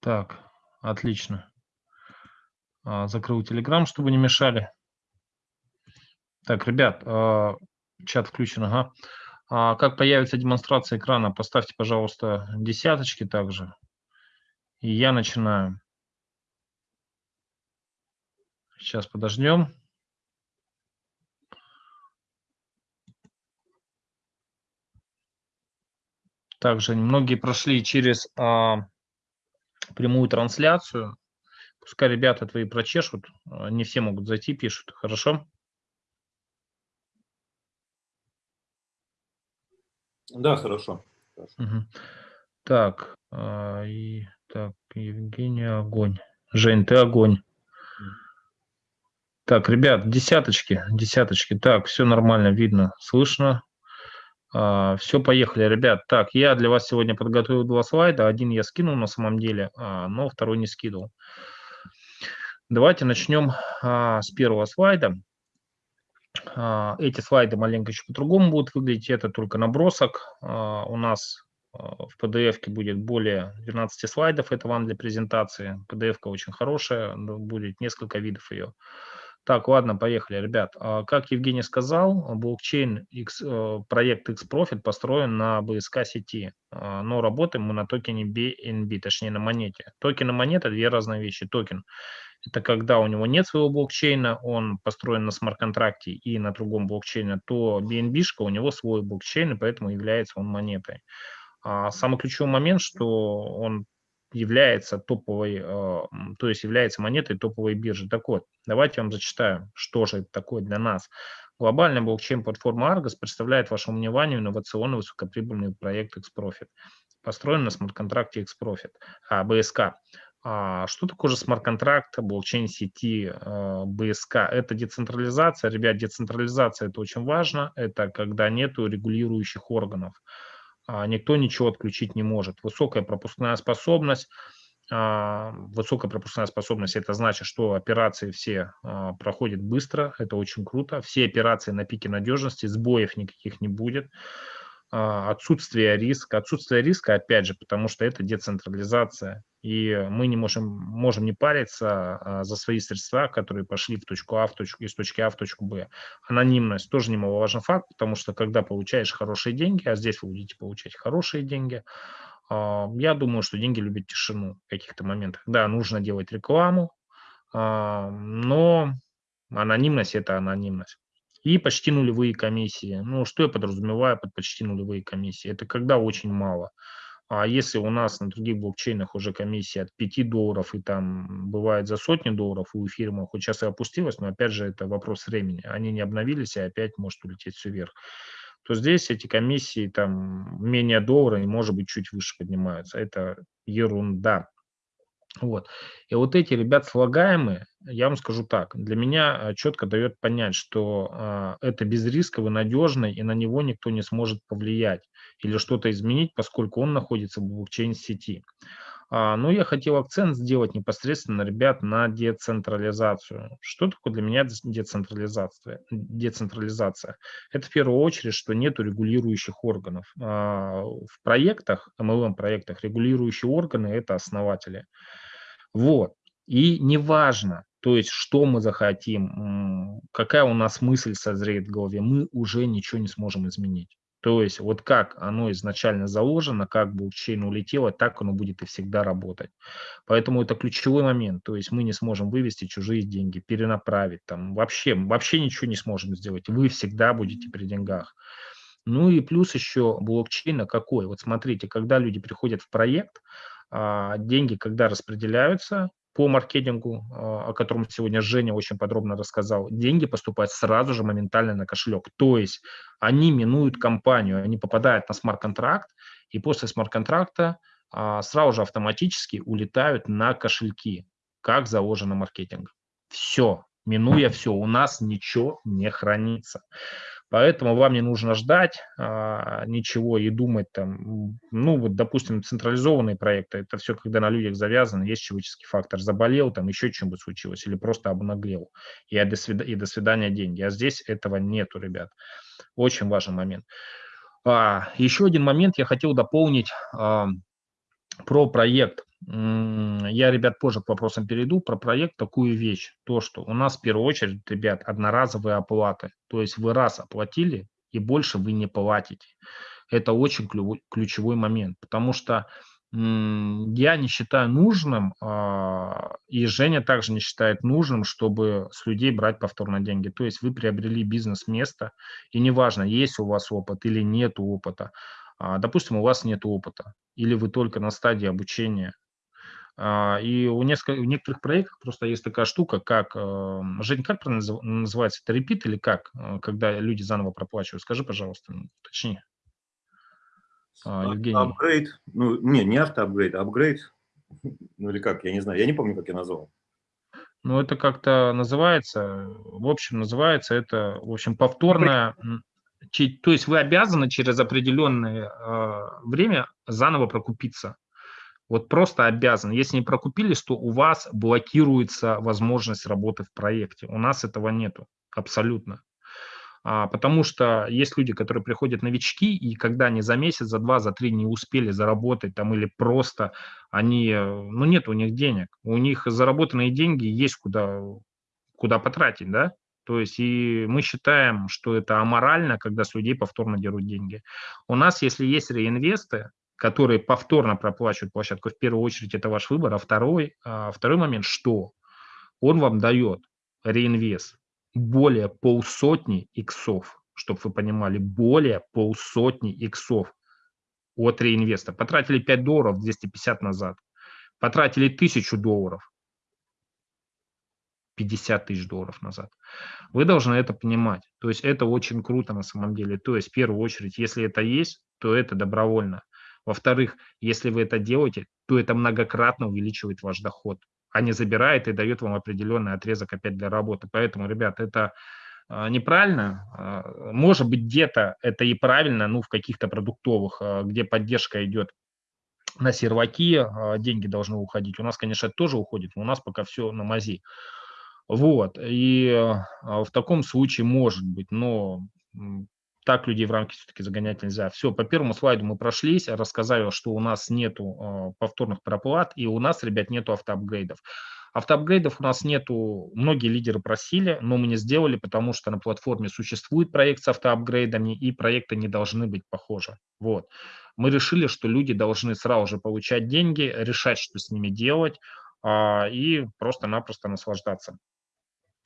Так, отлично. А, закрыл Telegram, чтобы не мешали. Так, ребят, а, чат включен, ага. А как появится демонстрация экрана, поставьте, пожалуйста, десяточки также. И я начинаю. Сейчас подождем. Также многие прошли через а, прямую трансляцию. Пускай ребята твои прочешут. Не все могут зайти, пишут. Хорошо? Да, хорошо. Угу. Так, а, и, так, Евгений, огонь. Жень, ты огонь. Так, ребят, десяточки, десяточки. Так, все нормально, видно, слышно. А, все, поехали, ребят. Так, я для вас сегодня подготовил два слайда. Один я скинул на самом деле, а, но второй не скидывал. Давайте начнем а, с первого слайда. А, эти слайды маленько еще по-другому будут выглядеть. Это только набросок. А, у нас а, в PDF будет более 12 слайдов. Это вам для презентации. PDF очень хорошая, будет несколько видов ее. Так, ладно, поехали, ребят. А, как Евгений сказал, блокчейн X, э, проект X-Profit построен на BSC сети, а, но работаем мы на токене BNB, точнее на монете. Токен и монета – две разные вещи. Токен – это когда у него нет своего блокчейна, он построен на смарт-контракте и на другом блокчейне, то BNB у него свой блокчейн, и поэтому является он монетой. А самый ключевой момент, что он является топовой, э, то есть является монетой топовой биржи. Так вот, давайте я вам зачитаю, что же это такое для нас. Глобальная блокчейн-платформа Argos представляет вашему вниманию инновационный высокоприбыльный проект Xprofit, построен на смарт-контракте Xprofit, а, BSK. А что такое же смарт-контракт, блокчейн-сети, БСК? Это децентрализация. Ребят, децентрализация – это очень важно. Это когда нету регулирующих органов. А, никто ничего отключить не может. Высокая пропускная способность. А, высокая пропускная способность – это значит, что операции все а, проходят быстро, это очень круто. Все операции на пике надежности, сбоев никаких не будет. А, отсутствие риска. Отсутствие риска, опять же, потому что это децентрализация. И мы не можем, можем не париться а, за свои средства, которые пошли в точку А, в точку, из точки А в точку Б. Анонимность тоже немаловажный факт, потому что когда получаешь хорошие деньги, а здесь вы будете получать хорошие деньги, а, я думаю, что деньги любят тишину в каких-то моментах. Да, нужно делать рекламу, но анонимность – это анонимность и почти нулевые комиссии. Ну, что я подразумеваю под почти нулевые комиссии? Это когда очень мало. А если у нас на других блокчейнах уже комиссия от 5 долларов и там бывает за сотни долларов у эфириума, хоть сейчас и опустилась, но опять же это вопрос времени. Они не обновились и опять может улететь все вверх то здесь эти комиссии там менее доллара и может быть чуть выше поднимаются. Это ерунда. Вот. И вот эти ребят слагаемые, я вам скажу так, для меня э, четко дает понять, что э, это безрисковый, надежный, и на него никто не сможет повлиять или что-то изменить, поскольку он находится в блокчейн-сети. А, но я хотел акцент сделать непосредственно, ребят, на децентрализацию. Что такое для меня децентрализация? Децентрализация. Это в первую очередь, что нет регулирующих органов. А, в проектах, MLM-проектах, регулирующие органы – это основатели. Вот. И неважно, то есть что мы захотим, какая у нас мысль созреет в голове, мы уже ничего не сможем изменить. То есть вот как оно изначально заложено, как блокчейн улетело, так оно будет и всегда работать. Поэтому это ключевой момент. То есть мы не сможем вывести чужие деньги, перенаправить, там вообще, вообще ничего не сможем сделать. Вы всегда будете при деньгах. Ну и плюс еще блокчейна какой? Вот смотрите, когда люди приходят в проект, а, деньги, когда распределяются, по маркетингу, а, о котором сегодня Женя очень подробно рассказал, деньги поступают сразу же моментально на кошелек. То есть они минуют компанию, они попадают на смарт-контракт, и после смарт-контракта а, сразу же автоматически улетают на кошельки, как заложено маркетинг. Все, минуя все, у нас ничего не хранится. Поэтому вам не нужно ждать а, ничего и думать там, ну вот, допустим, централизованные проекты, это все, когда на людях завязано, есть человеческий фактор, заболел, там еще что-нибудь случилось или просто обнаглел, и до, свид... и до свидания деньги. А здесь этого нету, ребят. Очень важный момент. А, еще один момент я хотел дополнить а, про проект. Я, ребят, позже к вопросам перейду. Про проект такую вещь. То, что у нас в первую очередь, ребят, одноразовые оплаты. То есть вы раз оплатили, и больше вы не платите. Это очень ключевой момент, потому что я не считаю нужным, а, и Женя также не считает нужным, чтобы с людей брать повторно деньги. То есть вы приобрели бизнес-место, и неважно, есть у вас опыт или нет опыта. А, допустим, у вас нет опыта, или вы только на стадии обучения, и у, нескольких, у некоторых проектов просто есть такая штука, как, э, Жень, как называется, это репит или как, э, когда люди заново проплачивают? Скажи, пожалуйста, точнее. А, Евгений. Апгрейд, ну, не, не автоапгрейд, а апгрейд, ну или как, я не знаю, я не помню, как я назвал. Ну, это как-то называется, в общем, называется это, в общем, повторное, то есть вы обязаны через определенное э, время заново прокупиться. Вот просто обязан. Если не прокупились, то у вас блокируется возможность работы в проекте. У нас этого нету абсолютно. А, потому что есть люди, которые приходят новички, и когда они за месяц, за два, за три не успели заработать там или просто они, ну нет у них денег, у них заработанные деньги есть куда, куда потратить, да? То есть и мы считаем, что это аморально, когда с людей повторно дерут деньги. У нас, если есть реинвесты, которые повторно проплачивают площадку, в первую очередь это ваш выбор, а второй, а второй момент, что он вам дает реинвест более полсотни иксов, чтобы вы понимали, более полсотни иксов от реинвеста. Потратили 5 долларов, 250 назад. Потратили 1000 долларов, 50 тысяч долларов назад. Вы должны это понимать. То есть это очень круто на самом деле. То есть в первую очередь, если это есть, то это добровольно. Во-вторых, если вы это делаете, то это многократно увеличивает ваш доход, а не забирает и дает вам определенный отрезок опять для работы. Поэтому, ребят, это а, неправильно. А, может быть, где-то это и правильно, ну, в каких-то продуктовых, а, где поддержка идет на серваки, деньги должны уходить. У нас, конечно, это тоже уходит, но у нас пока все на мази. Вот, и в таком случае может быть, но так людей в рамки все-таки загонять нельзя. Все, по первому слайду мы прошлись, рассказали, что у нас нету э, повторных проплат, и у нас, ребят, нету автоапгрейдов. Автоапгрейдов у нас нету, многие лидеры просили, но мы не сделали, потому что на платформе существует проект с автоапгрейдами, и проекты не должны быть похожи. Вот. Мы решили, что люди должны сразу же получать деньги, решать, что с ними делать, а, и просто-напросто наслаждаться.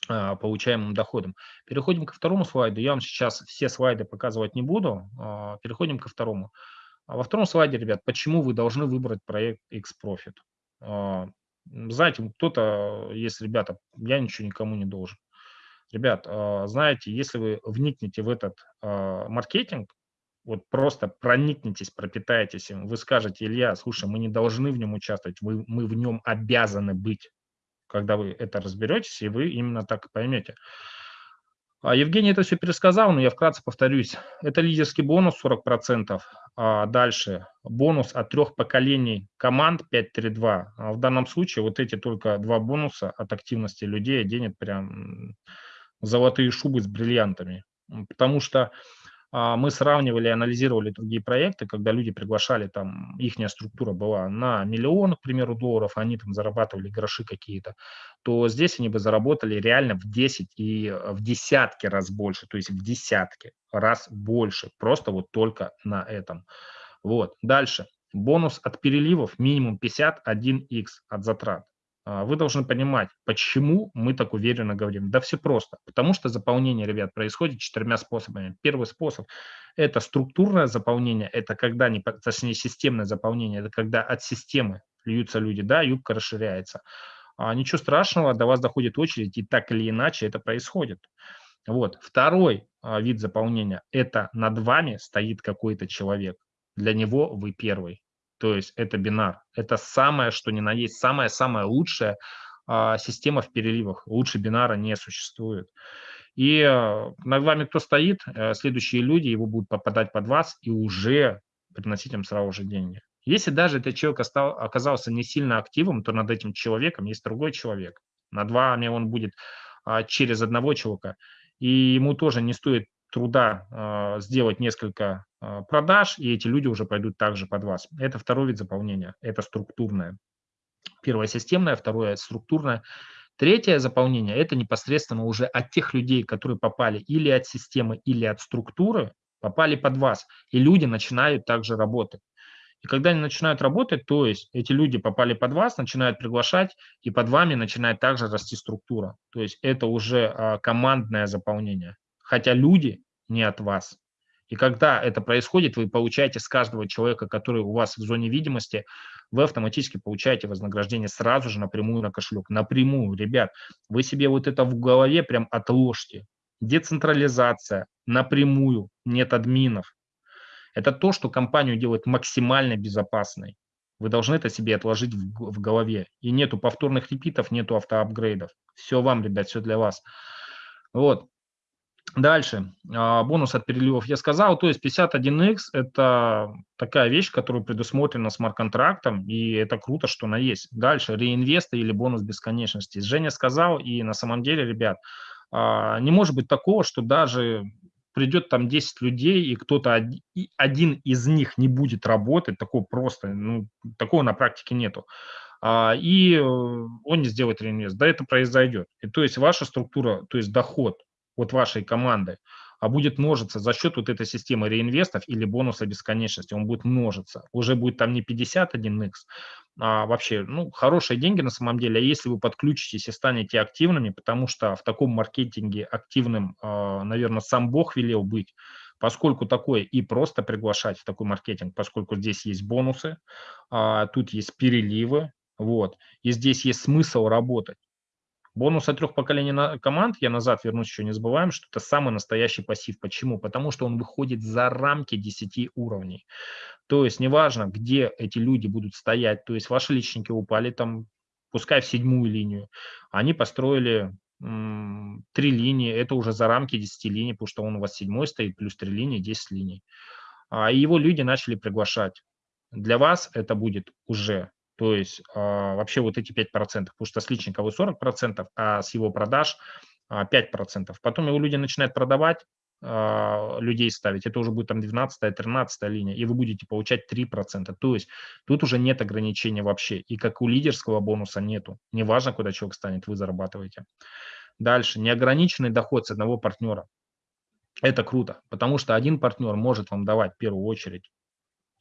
А, получаемым доходом. Переходим ко второму слайду. Я вам сейчас все слайды показывать не буду. А, переходим ко второму. А во втором слайде, ребят, почему вы должны выбрать проект X-Profit? Знаете, кто-то, есть ребята, я ничего никому не должен. Ребят, знаете, если вы вникнете в этот маркетинг, вот просто проникнетесь, пропитаетесь им, вы скажете, Илья, слушай, мы не должны в нем участвовать, мы, мы в нем обязаны быть когда вы это разберетесь, и вы именно так поймете. А, Евгений это все пересказал, но я вкратце повторюсь. Это лидерский бонус 40%. А дальше бонус от трех поколений команд 532. А в данном случае вот эти только два бонуса от активности людей денет прям золотые шубы с бриллиантами. Потому что мы сравнивали, анализировали другие проекты, когда люди приглашали, там, их структура была на миллион, к примеру, долларов, они там зарабатывали гроши какие-то, то здесь они бы заработали реально в 10 и в десятки раз больше, то есть в десятки раз больше, просто вот только на этом. Вот, дальше. Бонус от переливов минимум 51x от затрат. А, вы должны понимать, почему мы так уверенно говорим. Да все просто. Потому что заполнение, ребят, происходит четырьмя способами. Первый способ – это структурное заполнение, это когда, не, точнее, системное заполнение, это когда от системы льются люди, да, юбка расширяется. А ничего страшного, до вас доходит очередь, и так или иначе это происходит. Вот. Второй а, вид заполнения – это над вами стоит какой-то человек. Для него вы первый то есть это бинар. Это самое, что ни на самая-самая лучшая а, система в переливах. Лучше бинара не существует. И а, над вами кто стоит, а, следующие люди, его будут попадать под вас и уже приносить им сразу же деньги. Если даже этот человек оказался не сильно активом, то над этим человеком есть другой человек. Над вами он будет а, через одного человека. И ему тоже не стоит труда а, сделать несколько продаж, и эти люди уже пойдут также под вас. Это второй вид заполнения, это структурное. Первое системное, второе структурное. Третье заполнение – это непосредственно уже от тех людей, которые попали или от системы, или от структуры, попали под вас, и люди начинают также работать. И когда они начинают работать, то есть эти люди попали под вас, начинают приглашать, и под вами начинает также расти структура. То есть это уже а, командное заполнение хотя люди не от вас. И когда это происходит, вы получаете с каждого человека, который у вас в зоне видимости, вы автоматически получаете вознаграждение сразу же напрямую на кошелек. Напрямую, ребят, вы себе вот это в голове прям отложьте. Децентрализация напрямую, нет админов. Это то, что компанию делает максимально безопасной. Вы должны это себе отложить в, в голове. И нету повторных репитов, нету автоапгрейдов. Все вам, ребят, все для вас. Вот. Дальше, а, бонус от переливов я сказал, то есть 51x – это такая вещь, которая предусмотрена смарт-контрактом, и это круто, что она есть. Дальше, реинвесты или бонус бесконечности. Женя сказал, и на самом деле, ребят, а, не может быть такого, что даже придет там 10 людей, и кто-то один из них не будет работать, такого просто, ну, такого на практике нету а, и э, он не сделает реинвест. Да, это произойдет. И то есть ваша структура, то есть доход от вашей команды, а будет множиться за счет вот этой системы реинвестов или бонуса бесконечности. Он будет множиться. Уже будет там не 51x, а вообще, ну, хорошие деньги на самом деле. А если вы подключитесь и станете активными, потому что в таком маркетинге активным, а, наверное, сам Бог велел быть, поскольку такое и просто приглашать в такой маркетинг, поскольку здесь есть бонусы, а, тут есть переливы, вот, и здесь есть смысл работать. Бонус от трех поколений на команд, я назад вернусь, еще не забываем, что это самый настоящий пассив. Почему? Потому что он выходит за рамки 10 уровней. То есть неважно, где эти люди будут стоять, то есть ваши личники упали там, пускай в седьмую линию, они построили три линии, это уже за рамки 10 линий, потому что он у вас седьмой стоит, плюс три линии, 10 линий. А его люди начали приглашать. Для вас это будет уже то есть а, вообще вот эти 5%, потому что с личника вы 40%, а с его продаж а, 5%. Потом его люди начинают продавать, а, людей ставить, это уже будет там 12-13 линия, и вы будете получать 3%. То есть тут уже нет ограничения вообще. И как у лидерского бонуса нету. Неважно, куда человек станет, вы зарабатываете. Дальше. Неограниченный доход с одного партнера. Это круто, потому что один партнер может вам давать в первую очередь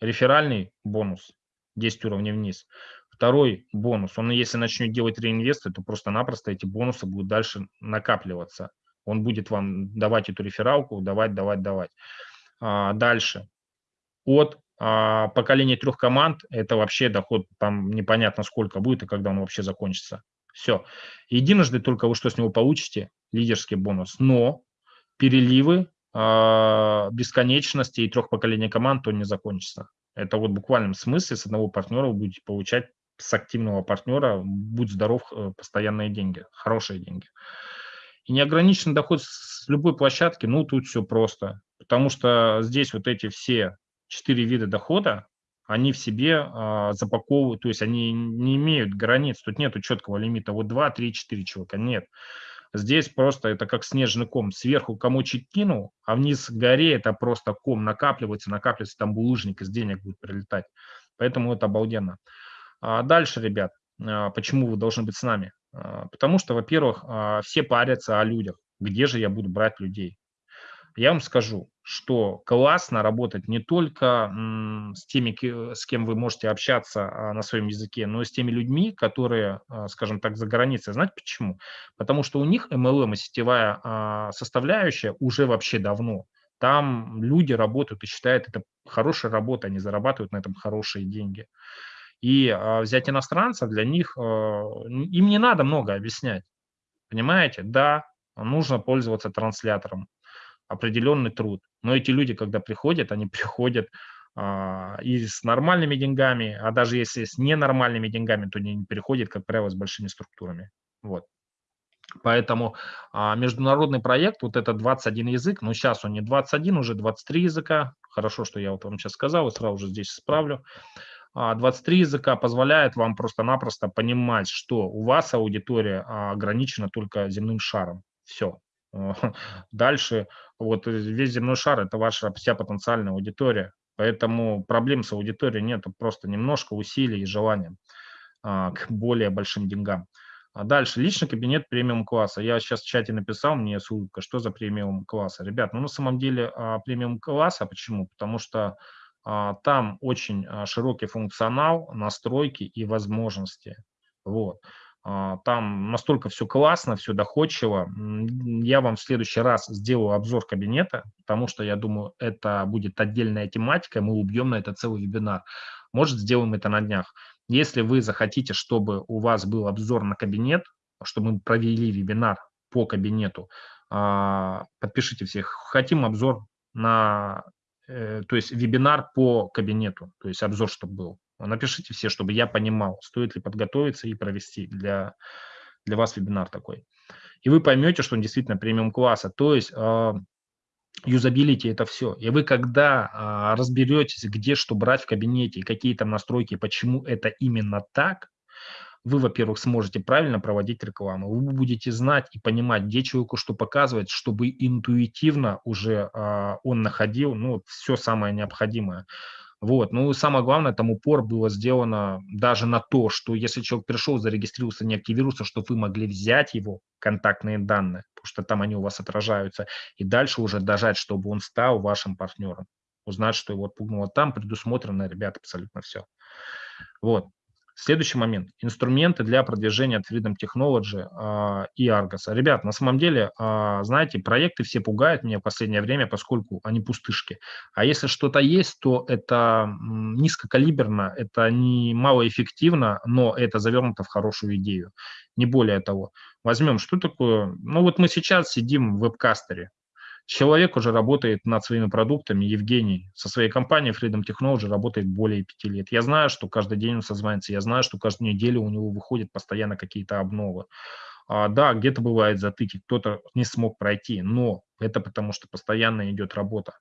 реферальный бонус, 10 уровней вниз. Второй бонус, он если начнет делать реинвесты, то просто-напросто эти бонусы будут дальше накапливаться. Он будет вам давать эту рефералку, давать, давать, давать. А, дальше. От а, поколения трех команд, это вообще доход там непонятно сколько будет и когда он вообще закончится. Все. Единожды только вы что с него получите, лидерский бонус. Но переливы, а, бесконечности и трех поколений команд, то не закончится. Это вот в буквальном смысле с одного партнера вы будете получать с активного партнера, будь здоров, э, постоянные деньги, хорошие деньги. И неограниченный доход с любой площадки, ну, тут все просто. Потому что здесь вот эти все четыре вида дохода, они в себе а, запаковывают, то есть они не имеют границ, тут нету четкого лимита, вот 2, 3, 4 человека, нет. Здесь просто это как снежный ком. Сверху комочек кинул, а вниз горе это просто ком накапливается, накапливается, там булыжник из денег будет прилетать. Поэтому это обалденно. А дальше, ребят, а, почему вы должны быть с нами? А, потому что, во-первых, а, все парятся о людях. Где же я буду брать людей? Я вам скажу, что классно работать не только с теми, с кем вы можете общаться а, на своем языке, но и с теми людьми, которые, а, скажем так, за границей. Знаете почему? Потому что у них MLM и сетевая а, составляющая уже вообще давно. Там люди работают и считают это хорошая работа, они зарабатывают на этом хорошие деньги. И взять иностранца для них, им не надо много объяснять. Понимаете? Да, нужно пользоваться транслятором определенный труд. Но эти люди, когда приходят, они приходят а, и с нормальными деньгами, а даже если с ненормальными деньгами, то они переходят, как правило, с большими структурами. Вот. Поэтому а, международный проект, вот это 21 язык, но сейчас он не 21, уже 23 языка. Хорошо, что я вот вам сейчас сказал, и сразу же здесь исправлю. 23 а, языка позволяет вам просто-напросто понимать, что у вас аудитория а, ограничена только земным шаром. Все. Дальше вот весь земной шар – это ваша вся потенциальная аудитория. Поэтому проблем с аудиторией нет, просто немножко усилий и желания а, к более большим деньгам. А дальше, личный кабинет премиум класса. Я сейчас в чате написал, мне ссылка, что за премиум класса. Ребят, ну на самом деле а, премиум класса, почему? Потому что а, там очень а, широкий функционал, настройки и возможности. Вот. А, там настолько все классно, все доходчиво. Я вам в следующий раз сделаю обзор кабинета, потому что я думаю, это будет отдельная тематика, мы убьем на это целый вебинар. Может, сделаем это на днях. Если вы захотите, чтобы у вас был обзор на кабинет, чтобы мы провели вебинар по кабинету, а, подпишите всех. Хотим обзор на, э, то есть вебинар по кабинету, то есть обзор, чтобы был. Напишите все, чтобы я понимал, стоит ли подготовиться и провести для, для вас вебинар такой. И вы поймете, что он действительно премиум класса. То есть а, юзабилити это все. И вы когда а, разберетесь, где что брать в кабинете, какие там настройки, почему это именно так, вы, во-первых, сможете правильно проводить рекламу, вы будете знать и понимать, где человеку что показывать, чтобы интуитивно уже а, он находил ну, все самое необходимое. Вот. Ну и самое главное, там упор было сделано даже на то, что если человек пришел, зарегистрировался, не активировался, чтобы вы могли взять его контактные данные, потому что там они у вас отражаются, и дальше уже дожать, чтобы он стал вашим партнером. Узнать, что его отпугнуло. Там предусмотрено, ребята, абсолютно все. Вот. Следующий момент. Инструменты для продвижения от Freedom Technology э, и Argos. Ребят, на самом деле, э, знаете, проекты все пугают меня в последнее время, поскольку они пустышки. А если что-то есть, то это низкокалиберно, это не малоэффективно, но это завернуто в хорошую идею. Не более того. Возьмем, что такое... Ну вот мы сейчас сидим в вебкастере. Человек уже работает над своими продуктами. Евгений со своей компанией Freedom Technology работает более пяти лет. Я знаю, что каждый день он созванивается, я знаю, что каждую неделю у него выходят постоянно какие-то обновы. А, да, где-то бывает затыки, кто-то не смог пройти, но это потому, что постоянно идет работа.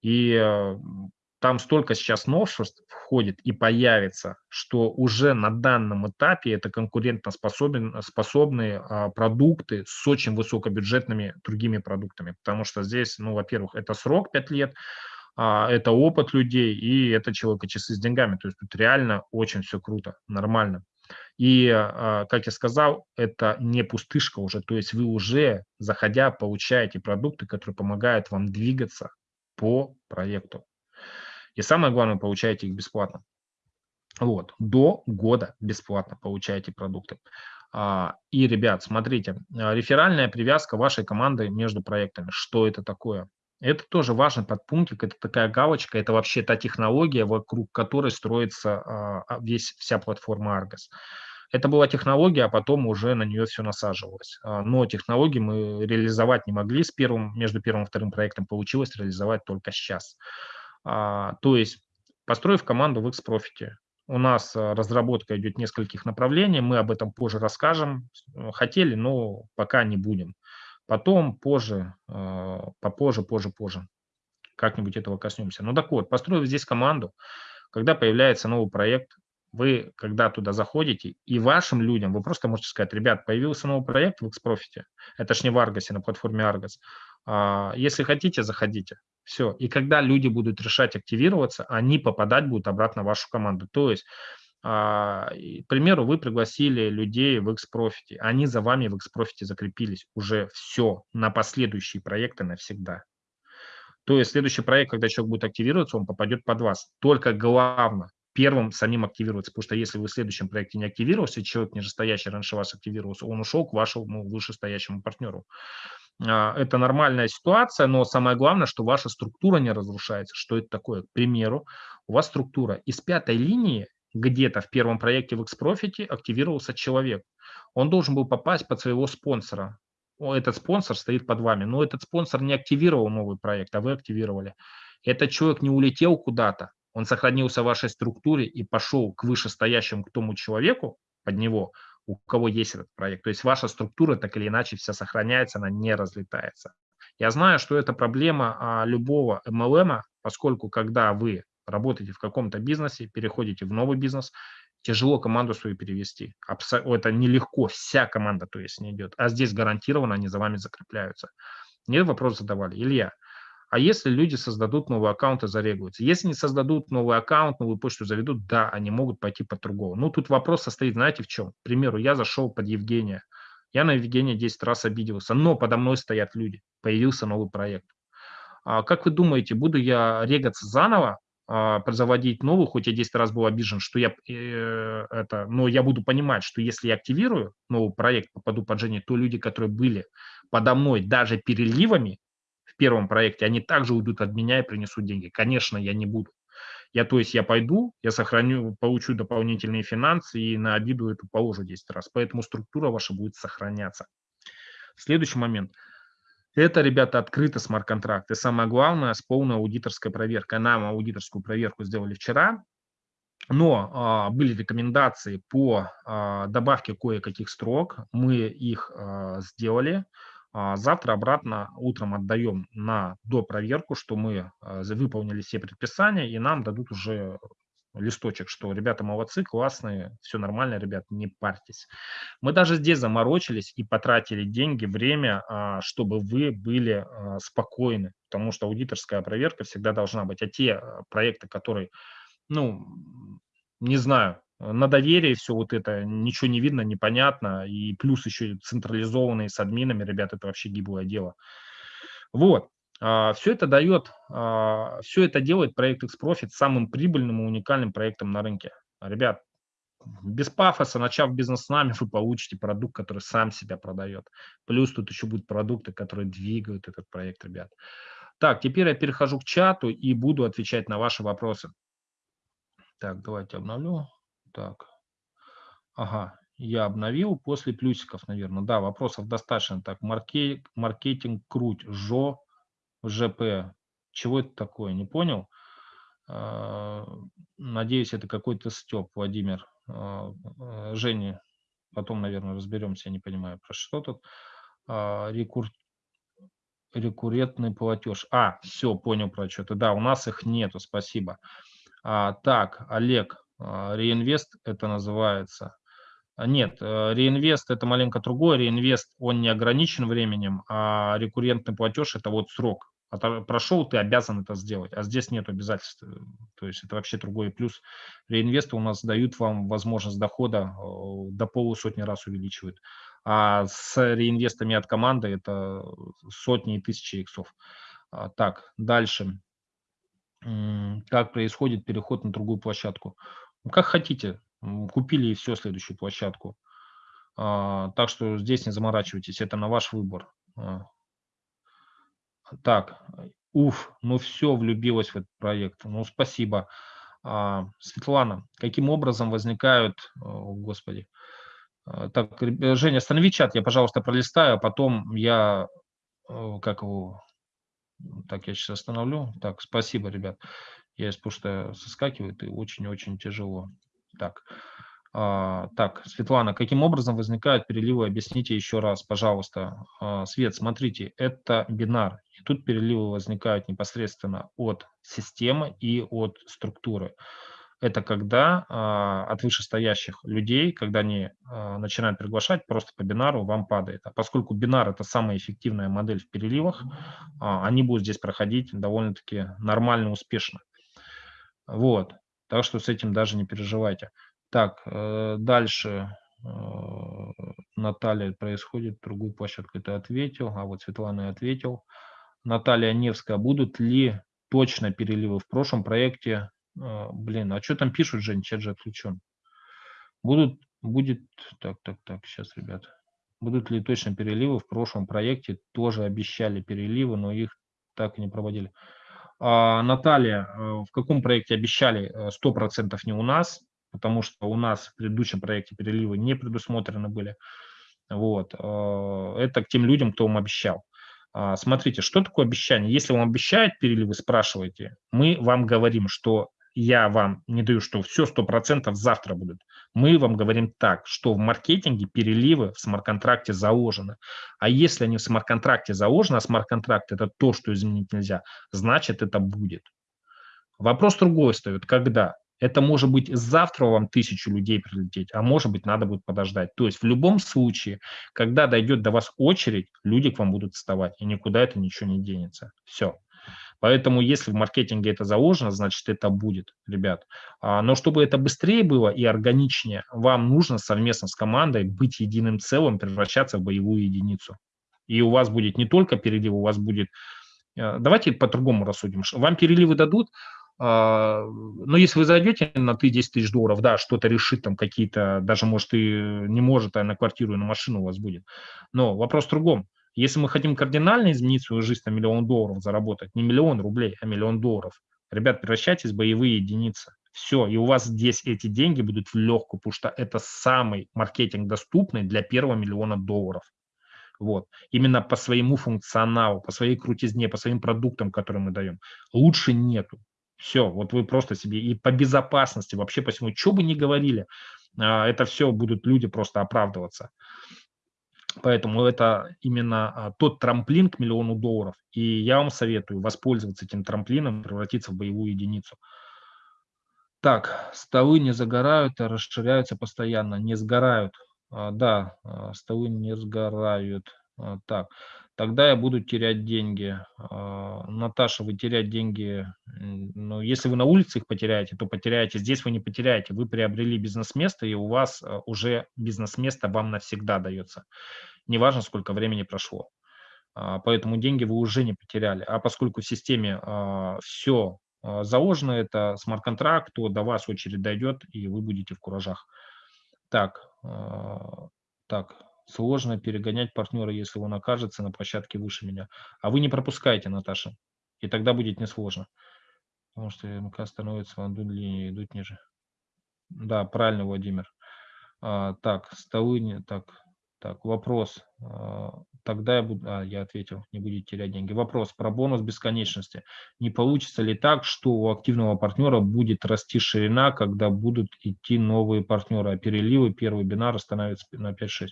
И э, там столько сейчас новшеств входит и появится, что уже на данном этапе это конкурентоспособные а, продукты с очень высокобюджетными другими продуктами. Потому что здесь, ну, во-первых, это срок 5 лет, а, это опыт людей и это человека часы с деньгами. То есть тут реально очень все круто, нормально. И, а, как я сказал, это не пустышка уже, то есть вы уже, заходя, получаете продукты, которые помогают вам двигаться по проекту. И самое главное, получаете их бесплатно. Вот, до года бесплатно получаете продукты. А, и, ребят, смотрите, а, реферальная привязка вашей команды между проектами. Что это такое? Это тоже важный подпунктик, это такая галочка, это вообще та технология, вокруг которой строится а, весь, вся платформа Argos. Это была технология, а потом уже на нее все насаживалось. Но технологии мы реализовать не могли с первым, между первым и вторым проектом получилось реализовать только сейчас. А, то есть, построив команду в X-Profit, у нас а, разработка идет нескольких направлений, мы об этом позже расскажем. Хотели, но пока не будем. Потом, позже, попозже, позже, позже, как-нибудь этого коснемся. Ну так вот, построив здесь команду, когда появляется новый проект, вы, когда туда заходите, и вашим людям, вы просто можете сказать, ребят, появился новый проект в Xprofit, это ж не в Argos, на платформе Argos, а, если хотите, заходите. Все. И когда люди будут решать активироваться, они попадать будут обратно в вашу команду. То есть, а, к примеру, вы пригласили людей в Xprofit, они за вами в Xprofit закрепились. Уже все на последующие проекты навсегда. То есть следующий проект, когда человек будет активироваться, он попадет под вас. Только главное, первым самим активироваться, потому что если вы в следующем проекте не активировался, человек нижестоящий раньше вас активировался, он ушел к вашему вышестоящему партнеру. А, это нормальная ситуация, но самое главное, что ваша структура не разрушается. Что это такое? К примеру, у вас структура из пятой линии где-то в первом проекте в Xprofit активировался человек. Он должен был попасть под своего спонсора. Этот спонсор стоит под вами, но этот спонсор не активировал новый проект, а вы активировали. Этот человек не улетел куда-то, он сохранился в вашей структуре и пошел к вышестоящему к тому человеку под него, у кого есть этот проект. То есть ваша структура так или иначе вся сохраняется, она не разлетается. Я знаю, что это проблема а, любого MLM, поскольку когда вы работаете в каком-то бизнесе, переходите в новый бизнес, тяжело команду свою перевести. Это нелегко, вся команда то есть не идет. А здесь гарантированно они за вами закрепляются. Мне вопрос задавали. Илья, а если люди создадут новый аккаунт и зарегаются? Если не создадут новый аккаунт, новую почту заведут, да, они могут пойти под другого. Ну, тут вопрос состоит, знаете, в чем? К примеру, я зашел под Евгения. Я на Евгения 10 раз обиделся, но подо мной стоят люди. Появился новый проект. А как вы думаете, буду я регаться заново, а, заводить новую, хоть я 10 раз был обижен, что я э, это, но я буду понимать, что если я активирую новый проект, попаду под Жене, то люди, которые были подо мной даже переливами, первом проекте, они также уйдут от меня и принесут деньги. Конечно, я не буду. Я, то есть я пойду, я сохраню, получу дополнительные финансы и на обиду эту положу 10 раз. Поэтому структура ваша будет сохраняться. Следующий момент. Это, ребята, открыто смарт-контракт. И самое главное, с полной аудиторской проверкой. Нам аудиторскую проверку сделали вчера, но а, были рекомендации по а, добавке кое-каких строк. Мы их а, сделали. А завтра обратно утром отдаем на допроверку, что мы а, выполнили все предписания, и нам дадут уже листочек, что ребята молодцы, классные, все нормально, ребят, не парьтесь. Мы даже здесь заморочились и потратили деньги, время, а, чтобы вы были спокойны, потому что аудиторская проверка всегда должна быть. А те проекты, которые, ну, не знаю, на доверие все вот это, ничего не видно, непонятно, и плюс еще централизованные с админами, ребят, это вообще гиблое дело. Вот, а, все это дает, а, все это делает проект Xprofit самым прибыльным и уникальным проектом на рынке. Ребят, без пафоса, начав бизнес с нами, вы получите продукт, который сам себя продает. Плюс тут еще будут продукты, которые двигают этот проект, ребят. Так, теперь я перехожу к чату и буду отвечать на ваши вопросы. Так, давайте обновлю. Так. Ага, я обновил после плюсиков, наверное. Да, вопросов достаточно. Так, маркетинг, маркетинг круть, ЖО, ЖП. Чего это такое? Не понял? А, надеюсь, это какой-то степ, Владимир. А, а, Женя, потом, наверное, разберемся, я не понимаю, про что тут. Рекур... Рекуррентный платеж. А, все, понял про что-то. Да, у нас их нету, спасибо. А, так, Олег, реинвест это называется. А, нет, э, реинвест это маленько другое. Реинвест он не ограничен временем, а рекуррентный платеж это вот срок. Прошел, ты обязан это сделать, а здесь нет обязательств. То есть это вообще другой плюс. Реинвесты у нас дают вам возможность дохода до полусотни раз увеличивают. А с реинвестами от команды это сотни и тысячи иксов. Так, дальше. Как происходит переход на другую площадку? Ну, как хотите, купили и все, следующую площадку. А, так что здесь не заморачивайтесь, это на ваш выбор. А. Так, уф, ну все, влюбилась в этот проект. Ну, спасибо. А, Светлана, каким образом возникают, о, господи, так, Женя, останови чат, я, пожалуйста, пролистаю, а потом я, как его, так, я сейчас остановлю. Так, спасибо, ребят. Я из пушта соскакивает и очень-очень тяжело. Так, А, так, Светлана, каким образом возникают переливы? Объясните еще раз, пожалуйста. А, Свет, смотрите, это бинар. И тут переливы возникают непосредственно от системы и от структуры. Это когда а, от вышестоящих людей, когда они а, начинают приглашать, просто по бинару вам падает. А поскольку бинар – это самая эффективная модель в переливах, а, они будут здесь проходить довольно-таки нормально, успешно. Вот. Так что с этим даже не переживайте. Так, э, дальше э, Наталья происходит, другую площадку ты ответил, а вот Светлана ответил. Наталья Невская, будут ли точно переливы в прошлом проекте? Э, блин, а что там пишут, Жень, чат же отключен. Будут, будет, так, так, так, сейчас, ребят. Будут ли точно переливы в прошлом проекте? Тоже обещали переливы, но их так и не проводили. А, Наталья, в каком проекте обещали 100% не у нас, потому что у нас в предыдущем проекте переливы не предусмотрены были. Вот. Э, это к тем людям, кто вам обещал. А, смотрите, что такое обещание? Если вам обещают переливы, спрашивайте, мы вам говорим, что я вам не даю, что все 100% завтра будут. Мы вам говорим так, что в маркетинге переливы в смарт-контракте заложены. А если они в смарт-контракте заложены, а смарт-контракт – это то, что изменить нельзя, значит, это будет. Вопрос другой стоит, когда? Это может быть завтра вам тысячу людей прилететь, а может быть надо будет подождать. То есть в любом случае, когда дойдет до вас очередь, люди к вам будут вставать, и никуда это ничего не денется. Все. Поэтому если в маркетинге это заложено, значит это будет, ребят. А, но чтобы это быстрее было и органичнее, вам нужно совместно с командой быть единым целым, превращаться в боевую единицу. И у вас будет не только перелив, у вас будет... Э, давайте по-другому рассудим. Вам переливы дадут, а, но если вы зайдете на ты 10 тысяч долларов, да, что-то решит там какие-то, даже может и не может, а на квартиру и на машину у вас будет. Но вопрос в другом. Если мы хотим кардинально изменить свою жизнь на миллион долларов заработать, не миллион рублей, а миллион долларов, ребят, превращайтесь в боевые единицы. Все, и у вас здесь эти деньги будут в легкую, потому что это самый маркетинг доступный для первого миллиона долларов. Вот. Именно по своему функционалу, по своей крутизне, по своим продуктам, которые мы даем. Лучше нету. Все, вот вы просто себе и по безопасности, вообще по всему, что бы ни говорили, а, это все будут люди просто оправдываться. Поэтому это именно а, тот трамплин к миллиону долларов. И я вам советую воспользоваться этим трамплином, превратиться в боевую единицу. Так, столы не загорают, а расширяются постоянно, не сгорают. А, да, столы не сгорают. Так, тогда я буду терять деньги. А, Наташа, вы терять деньги, ну, если вы на улице их потеряете, то потеряете. Здесь вы не потеряете. Вы приобрели бизнес-место, и у вас а, уже бизнес-место вам навсегда дается. Неважно, сколько времени прошло. А, поэтому деньги вы уже не потеряли. А поскольку в системе все заложено, это смарт-контракт, то до вас очередь дойдет, и вы будете в куражах. Так, так, Сложно перегонять партнера, если он окажется на площадке выше меня. А вы не пропускаете, Наташа, и тогда будет несложно. Потому что МК становится в одну линию, идут ниже. Да, правильно, Владимир. А, так, столы не так. Так, вопрос. А, тогда я буду... А, я ответил, не будете терять деньги. Вопрос про бонус бесконечности. Не получится ли так, что у активного партнера будет расти ширина, когда будут идти новые партнеры, а переливы, первый бинар становится на 5-6?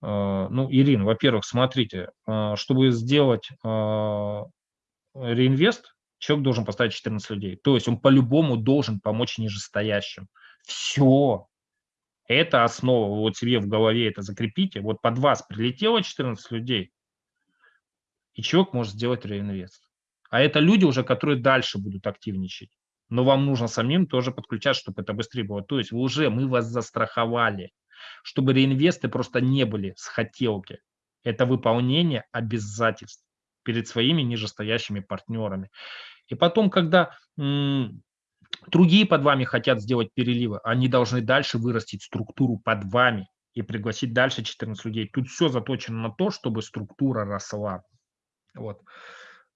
А, ну, Ирин, во-первых, смотрите, а, чтобы сделать реинвест, человек должен поставить 14 людей. То есть он по-любому должен помочь нижестоящим. Все. Это основа. Вот себе в голове это закрепите. Вот под вас прилетело 14 людей, и человек может сделать реинвест. А это люди уже, которые дальше будут активничать. Но вам нужно самим тоже подключать, чтобы это быстрее было. То есть вы уже, мы вас застраховали чтобы реинвесты просто не были с хотелки. Это выполнение обязательств перед своими нижестоящими партнерами. И потом, когда другие под вами хотят сделать переливы, они должны дальше вырастить структуру под вами и пригласить дальше 14 людей. Тут все заточено на то, чтобы структура росла. Вот.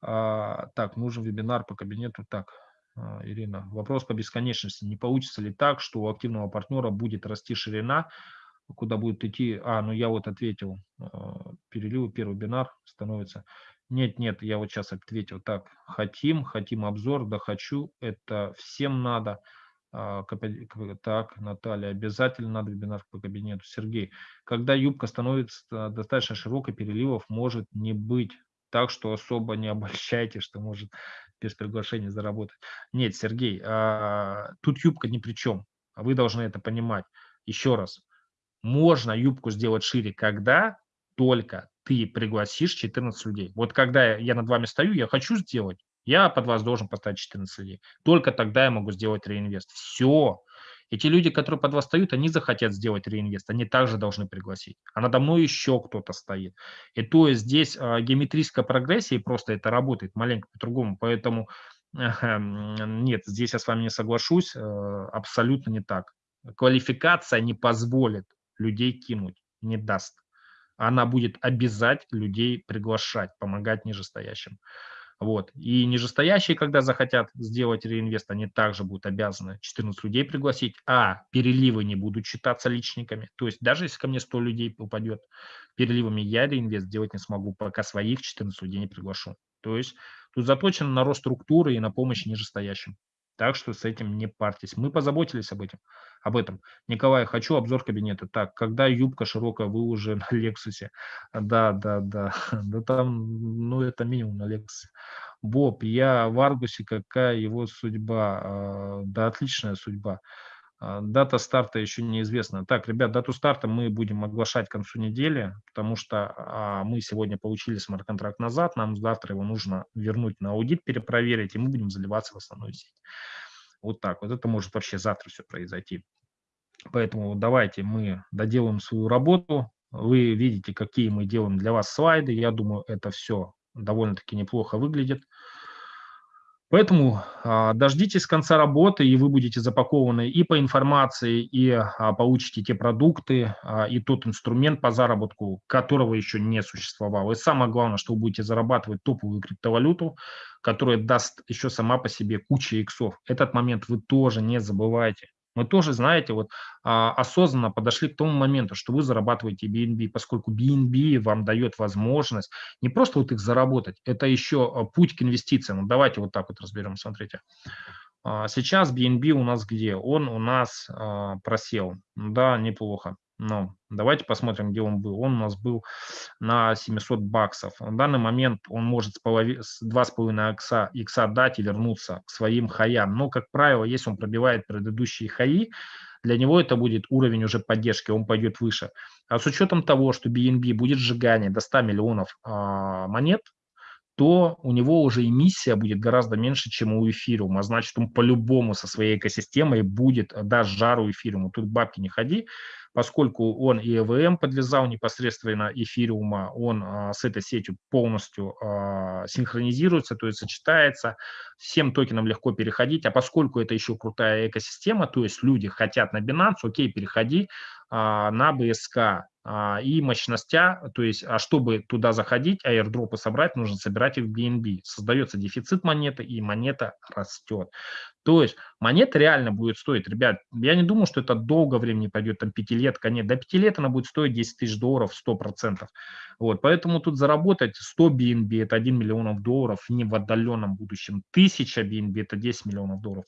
А, так, нужен вебинар по кабинету. Так, а, Ирина, вопрос по бесконечности. Не получится ли так, что у активного партнера будет расти ширина, куда будет идти? А, ну я вот ответил. А, переливы, первый бинар становится. Нет, нет, я вот сейчас ответил. Так, хотим, хотим обзор, да хочу. Это всем надо. А, так, Наталья, обязательно надо вебинар по кабинету. Сергей, когда юбка становится достаточно широкой, переливов может не быть. Так что особо не обольщайте, что может без приглашения заработать. Нет, Сергей, а, тут юбка ни при чем. Вы должны это понимать. Еще раз, можно юбку сделать шире, когда только ты пригласишь 14 людей. Вот когда я над вами стою, я хочу сделать, я под вас должен поставить 14 людей. Только тогда я могу сделать реинвест. Все. Эти люди, которые под вас стоят, они захотят сделать реинвест, они также должны пригласить. А надо мной еще кто-то стоит. И то есть здесь э, геометрическая прогрессия, и просто это работает маленько по-другому. Поэтому э, нет, здесь я с вами не соглашусь, э, абсолютно не так. Квалификация не позволит людей кинуть, не даст. Она будет обязать людей приглашать, помогать нижестоящим. Вот. И нижестоящие, когда захотят сделать реинвест, они также будут обязаны 14 людей пригласить, а переливы не будут считаться личниками. То есть даже если ко мне 100 людей упадет переливами, я реинвест делать не смогу, пока своих 14 людей не приглашу. То есть тут заточено на рост структуры и на помощь нижестоящим. Так что с этим не парьтесь. Мы позаботились об этом. Об этом. Николай, хочу обзор кабинета. Так, когда юбка широкая, вы уже на Лексусе. Да, да, да. Да там, ну, это минимум на Лексусе. Боб, я в Аргусе, какая его судьба? А, да, отличная судьба. А, дата старта еще неизвестна. Так, ребят, дату старта мы будем оглашать к концу недели, потому что а, мы сегодня получили смарт-контракт назад, нам завтра его нужно вернуть на аудит, перепроверить, и мы будем заливаться в основную сеть. Вот так вот. Это может вообще завтра все произойти. Поэтому давайте мы доделаем свою работу. Вы видите, какие мы делаем для вас слайды. Я думаю, это все довольно-таки неплохо выглядит. Поэтому а, дождитесь конца работы, и вы будете запакованы и по информации, и а, получите те продукты, а, и тот инструмент по заработку, которого еще не существовало. И самое главное, что вы будете зарабатывать топовую криптовалюту, которая даст еще сама по себе куча иксов. Этот момент вы тоже не забывайте. Мы тоже, знаете, вот а, осознанно подошли к тому моменту, что вы зарабатываете BNB, поскольку BNB вам дает возможность не просто вот их заработать, это еще а, путь к инвестициям. Давайте вот так вот разберем, смотрите. А, сейчас BNB у нас где? Он у нас просел. Да, неплохо. Но давайте посмотрим, где он был. Он у нас был на 700 баксов. В данный момент он может с 2,5 икса, икса дать и вернуться к своим хаям. Но, как правило, если он пробивает предыдущие хаи, для него это будет уровень уже поддержки, он пойдет выше. А с учетом того, что BNB будет сжигание до 100 миллионов а, монет, то у него уже эмиссия будет гораздо меньше, чем у эфириума. Значит, он по-любому со своей экосистемой будет, даст жару эфириуму. Тут бабки не ходи, поскольку он и EVM подлезал непосредственно эфириума, он а, с этой сетью полностью а, синхронизируется, то есть сочетается, всем токенам легко переходить, а поскольку это еще крутая экосистема, то есть люди хотят на Binance, окей, переходи а, на BSK, и мощностя, то есть, а чтобы туда заходить, аирдропы собрать, нужно собирать их в BNB. Создается дефицит монеты, и монета растет. То есть монета реально будет стоить, ребят, я не думаю, что это долго времени пойдет, там пятилетка, нет, до пяти лет она будет стоить 10 тысяч долларов 100%. Вот, поэтому тут заработать 100 BNB – это 1 миллион долларов не в отдаленном будущем, 1000 BNB – это 10 миллионов долларов.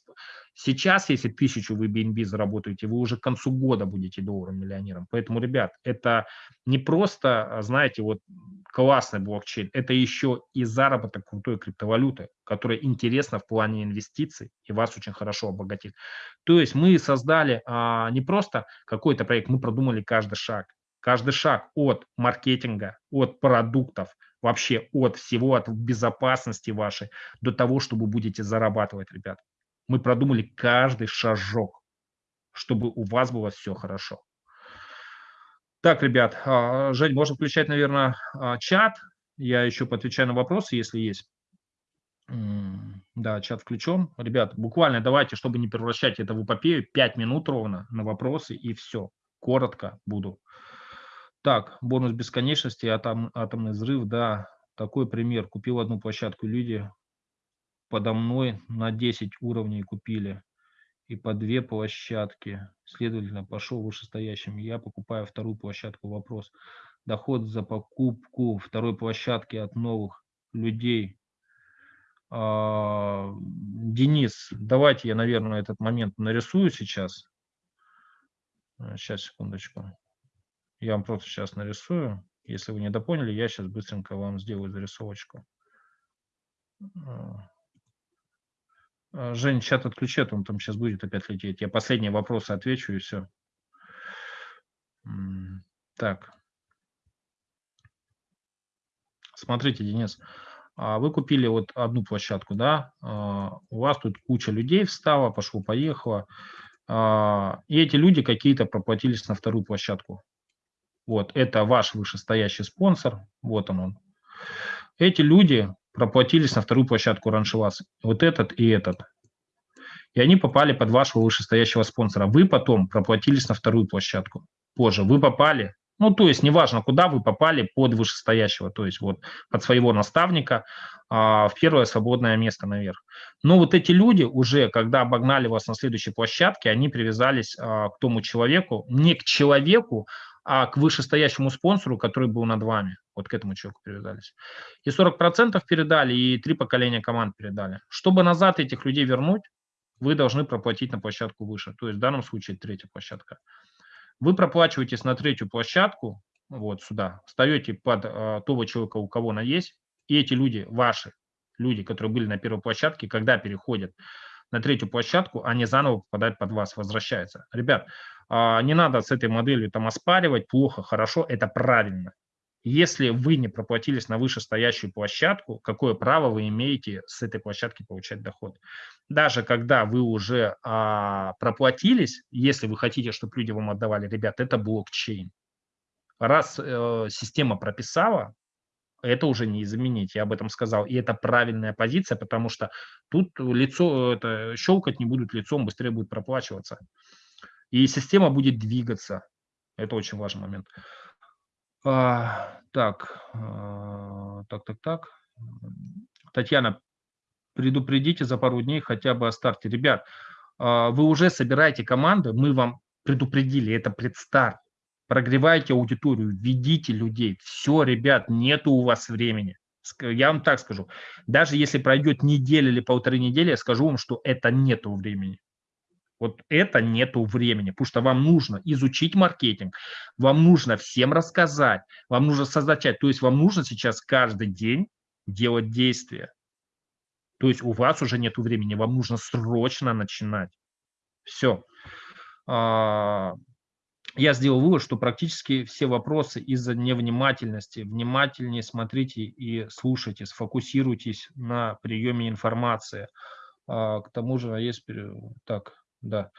Сейчас, если тысячу вы BNB заработаете, вы уже к концу года будете долларом миллионером. Поэтому, ребят, это не просто, а, знаете, вот классный блокчейн, это еще и заработок крутой криптовалюты, которая интересна в плане инвестиций и вас очень хорошо обогатит. То есть мы создали а, не просто какой-то проект, мы продумали каждый шаг. Каждый шаг от маркетинга, от продуктов, вообще от всего, от безопасности вашей до того, что вы будете зарабатывать, ребят. Мы продумали каждый шажок, чтобы у вас было все хорошо. Так, ребят, а, Жень, можно включать, наверное, а, чат. Я еще поотвечаю на вопросы, если есть. Да, чат включен. Ребят, буквально давайте, чтобы не превращать это в эпопею, 5 минут ровно на вопросы и все. Коротко буду. Так, бонус бесконечности, атом, атомный взрыв, да, такой пример. Купил одну площадку, люди подо мной на 10 уровней купили и по две площадки. Следовательно, пошел вышестоящим. Я покупаю вторую площадку. Вопрос. Доход за покупку второй площадки от новых людей А, Денис, давайте я, наверное, этот момент нарисую сейчас. Сейчас, секундочку. Я вам просто сейчас нарисую. Если вы не допоняли, я сейчас быстренько вам сделаю зарисовочку. Жень, чат отключи, а он там сейчас будет опять лететь. Я последние вопросы отвечу и все. Так. Смотрите, Денис, а вы купили вот одну площадку, да, а, у вас тут куча людей встала, пошло-поехало, а, и эти люди какие-то проплатились на вторую площадку. Вот, это ваш вышестоящий спонсор, вот он он. Эти люди проплатились на вторую площадку раньше вот этот и этот. И они попали под вашего вышестоящего спонсора. Вы потом проплатились на вторую площадку. Позже вы попали ну, то есть неважно, куда вы попали под вышестоящего, то есть вот под своего наставника а, в первое свободное место наверх. Но вот эти люди уже, когда обогнали вас на следующей площадке, они привязались а, к тому человеку, не к человеку, а к вышестоящему спонсору, который был над вами. Вот к этому человеку привязались. И 40% передали, и три поколения команд передали. Чтобы назад этих людей вернуть, вы должны проплатить на площадку выше. То есть в данном случае третья площадка. Вы проплачиваетесь на третью площадку, вот сюда, встаете под э, того человека, у кого она есть, и эти люди, ваши люди, которые были на первой площадке, когда переходят на третью площадку, они заново попадают под вас, возвращаются. Ребят, э, не надо с этой моделью там оспаривать, плохо, хорошо, это правильно. Если вы не проплатились на вышестоящую площадку, какое право вы имеете с этой площадки получать доход? Даже когда вы уже а, проплатились, если вы хотите, чтобы люди вам отдавали, ребят, это блокчейн. Раз э, система прописала, это уже не изменить, я об этом сказал. И это правильная позиция, потому что тут лицо, это, щелкать не будут лицом, быстрее будет проплачиваться. И система будет двигаться. Это очень важный момент. А, так, а, так, так, так. Татьяна, предупредите за пару дней хотя бы о старте. Ребят, а, вы уже собираете команды, мы вам предупредили, это предстарт. Прогревайте аудиторию, ведите людей. Все, ребят, нету у вас времени. Я вам так скажу. Даже если пройдет неделя или полторы недели, я скажу вам, что это нету времени. Вот это нету времени, потому что вам нужно изучить маркетинг, вам нужно всем рассказать, вам нужно создать. То есть вам нужно сейчас каждый день делать действия. То есть у вас уже нет времени, вам нужно срочно начинать. Все. Я сделал вывод, что практически все вопросы из-за невнимательности. Внимательнее смотрите и слушайте, сфокусируйтесь на приеме информации. А, к тому же, а есть... Так, да.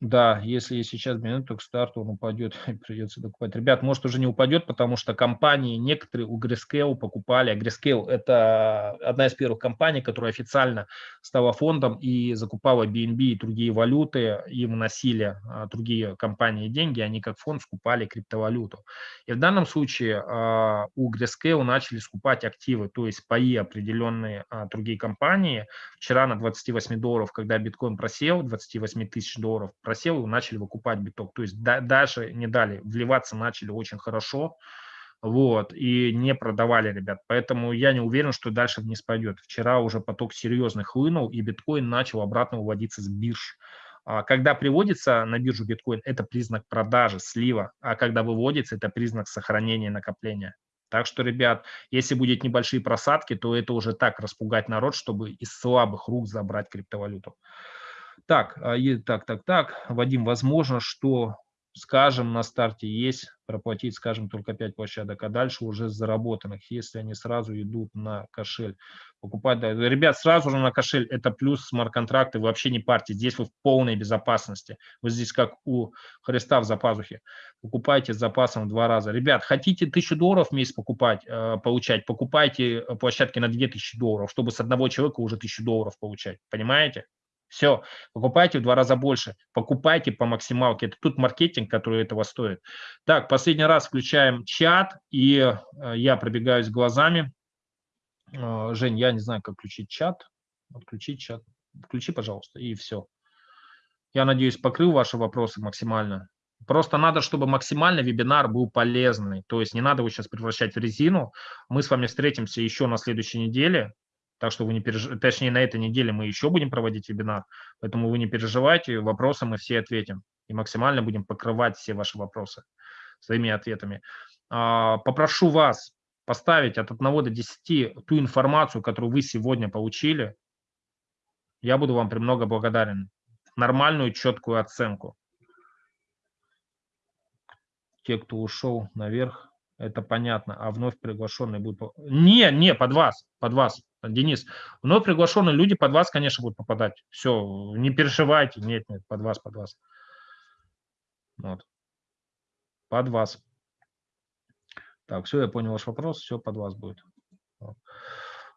Да, если сейчас минут, то к старту он упадет, придется докупать. Ребят, может уже не упадет, потому что компании некоторые у Grayscale покупали. А Grayscale – это одна из первых компаний, которая официально стала фондом и закупала BNB и другие валюты, им носили а, другие компании деньги, они как фонд скупали криптовалюту. И в данном случае а, у Grayscale начали скупать активы, то есть паи определенные другие компании. Вчера на 28 долларов, когда биткоин просел, 28 тысяч долларов, просел начали выкупать биток. То есть да, даже не дали, вливаться начали очень хорошо, вот, и не продавали, ребят. Поэтому я не уверен, что дальше вниз пойдет. Вчера уже поток серьезный хлынул, и биткоин начал обратно уводиться с бирж. А когда приводится на биржу биткоин, это признак продажи, слива, а когда выводится, это признак сохранения накопления. Так что, ребят, если будет небольшие просадки, то это уже так распугать народ, чтобы из слабых рук забрать криптовалюту. Так, а, так, так, так, Вадим, возможно, что, скажем, на старте есть проплатить, скажем, только 5 площадок, а дальше уже заработанных, если они сразу идут на кошель. Покупать, да. Ребят, сразу же на кошель, это плюс смарт-контракты, вообще не парьте, здесь вы в полной безопасности. Вы здесь как у Христа в запазухе. Покупайте с запасом в два раза. Ребят, хотите 1000 долларов в месяц покупать, э, получать, покупайте площадки на 2000 долларов, чтобы с одного человека уже 1000 долларов получать. Понимаете? Все, покупайте в два раза больше, покупайте по максималке. Это тут маркетинг, который этого стоит. Так, последний раз включаем чат, и э, я пробегаюсь глазами. Э, Жень, я не знаю, как включить чат. Отключить чат. Включи, пожалуйста, и все. Я надеюсь, покрыл ваши вопросы максимально. Просто надо, чтобы максимально вебинар был полезный. То есть не надо его сейчас превращать в резину. Мы с вами встретимся еще на следующей неделе. Так что вы не переживайте, точнее на этой неделе мы еще будем проводить вебинар, поэтому вы не переживайте, вопросы мы все ответим и максимально будем покрывать все ваши вопросы своими ответами. А, попрошу вас поставить от 1 до 10 ту информацию, которую вы сегодня получили. Я буду вам премного благодарен. Нормальную, четкую оценку. Те, кто ушел наверх, это понятно. А вновь приглашенные будут... Не, не, под вас, под вас. Денис, вновь приглашенные люди под вас, конечно, будут попадать. Все, не переживайте. Нет, нет, под вас, под вас. Вот. Под вас. Так, все, я понял ваш вопрос, все под вас будет.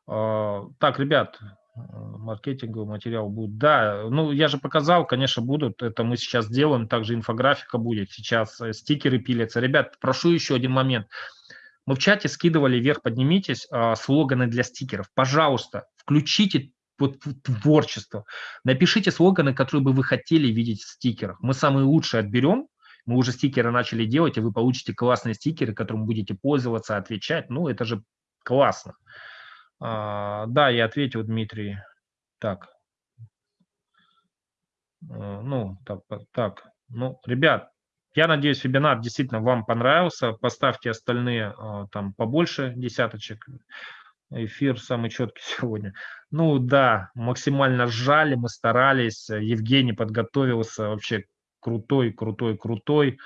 А, так, ребят, маркетинговый материал будет. Да, ну я же показал, конечно, будут. Это мы сейчас делаем. Также инфографика будет. Сейчас э, стикеры пилятся. Ребят, прошу еще один момент. Мы в чате скидывали вверх, поднимитесь, а, слоганы для стикеров. Пожалуйста, включите творчество. Напишите слоганы, которые бы вы хотели видеть в стикерах. Мы самые лучшие отберем. Мы уже стикеры начали делать, и вы получите классные стикеры, которым будете пользоваться, отвечать. Ну, это же классно. А, да, я ответил, Дмитрий. Так. А, ну, так, так. Ну, ребят, я надеюсь, вебинар действительно вам понравился. Поставьте остальные а, там побольше десяточек. Эфир самый четкий сегодня. Ну да, максимально сжали, мы старались. Евгений подготовился, вообще крутой, крутой, крутой.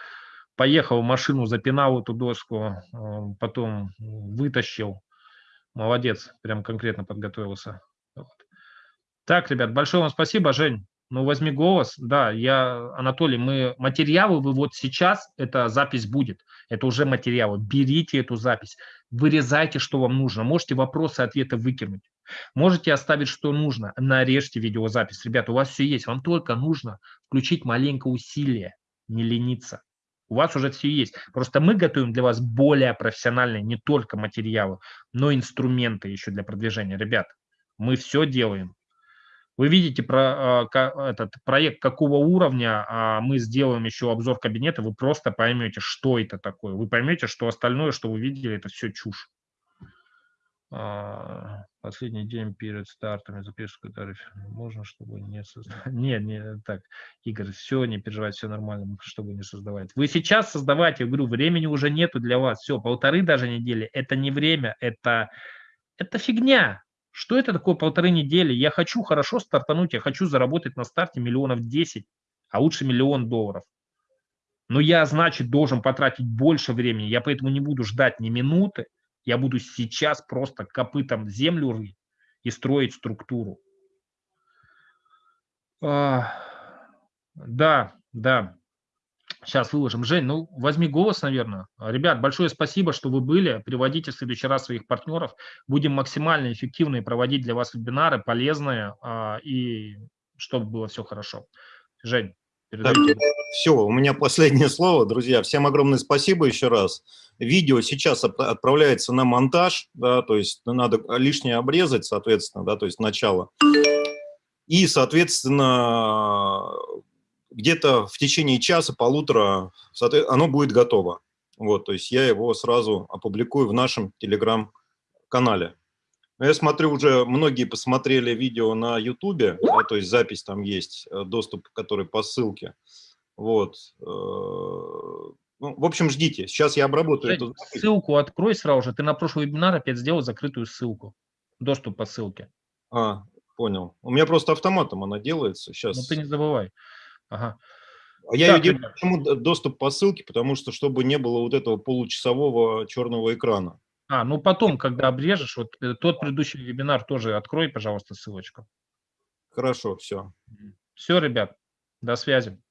Поехал в машину, запинал эту доску, а, потом вытащил. Молодец, прям конкретно подготовился. Так, ребят, большое вам спасибо, Жень. Ну, возьми голос. Да, я, Анатолий, мы материалы вы вот сейчас, эта запись будет. Это уже материалы. Берите эту запись, вырезайте, что вам нужно. Можете вопросы, ответы выкинуть. Можете оставить, что нужно. Нарежьте видеозапись. Ребята, у вас все есть. Вам только нужно включить маленькое усилие, не лениться. У вас уже все есть. Просто мы готовим для вас более профессиональные не только материалы, но и инструменты еще для продвижения. Ребят, мы все делаем. Вы видите про а, этот проект какого уровня, а мы сделаем еще обзор кабинета, вы просто поймете, что это такое. Вы поймете, что остальное, что вы видели, это все чушь. А, последний день перед стартами запишку тариф. Можно, чтобы не создавать? Нет, не так. Игорь, все, не переживайте, все нормально, чтобы не создавать. Вы сейчас создавайте, я говорю, времени уже нету для вас. Все, полторы даже недели. Это не время, это, это фигня. Что это такое полторы недели? Я хочу хорошо стартануть, я хочу заработать на старте миллионов 10, а лучше миллион долларов. Но я, значит, должен потратить больше времени, я поэтому не буду ждать ни минуты, я буду сейчас просто копытом землю рыть и строить структуру. А, да, да. Сейчас выложим. Жень, ну возьми голос, наверное. Ребят, большое спасибо, что вы были. Приводите в следующий раз своих партнеров. Будем максимально эффективно проводить для вас вебинары, полезные, а, и чтобы было все хорошо. Жень, передайте. все, у меня последнее слово, друзья. Всем огромное спасибо еще раз. Видео сейчас отправляется на монтаж, да, то есть надо лишнее обрезать, соответственно, да, то есть начало. И, соответственно, где-то в течение часа, полутора оно будет готово. Вот, то есть я его сразу опубликую в нашем телеграм-канале. Я смотрю, уже многие посмотрели видео на ютубе, да, то есть запись там есть, э, доступ, который по ссылке. Вот. Э, ну, в общем, ждите. Сейчас я обработаю эту Ссылку открой сразу же. Ты на прошлый вебинар опять сделал закрытую ссылку. Доступ по ссылке. А, понял. У меня просто автоматом она делается. Сейчас. Ну ты не забывай. Ага. А я так, ее делаю, почему доступ по ссылке, потому что чтобы не было вот этого получасового черного экрана. А, ну потом, когда обрежешь, вот э, тот предыдущий вебинар тоже открой, пожалуйста, ссылочку. Хорошо, все. Все, ребят, до связи.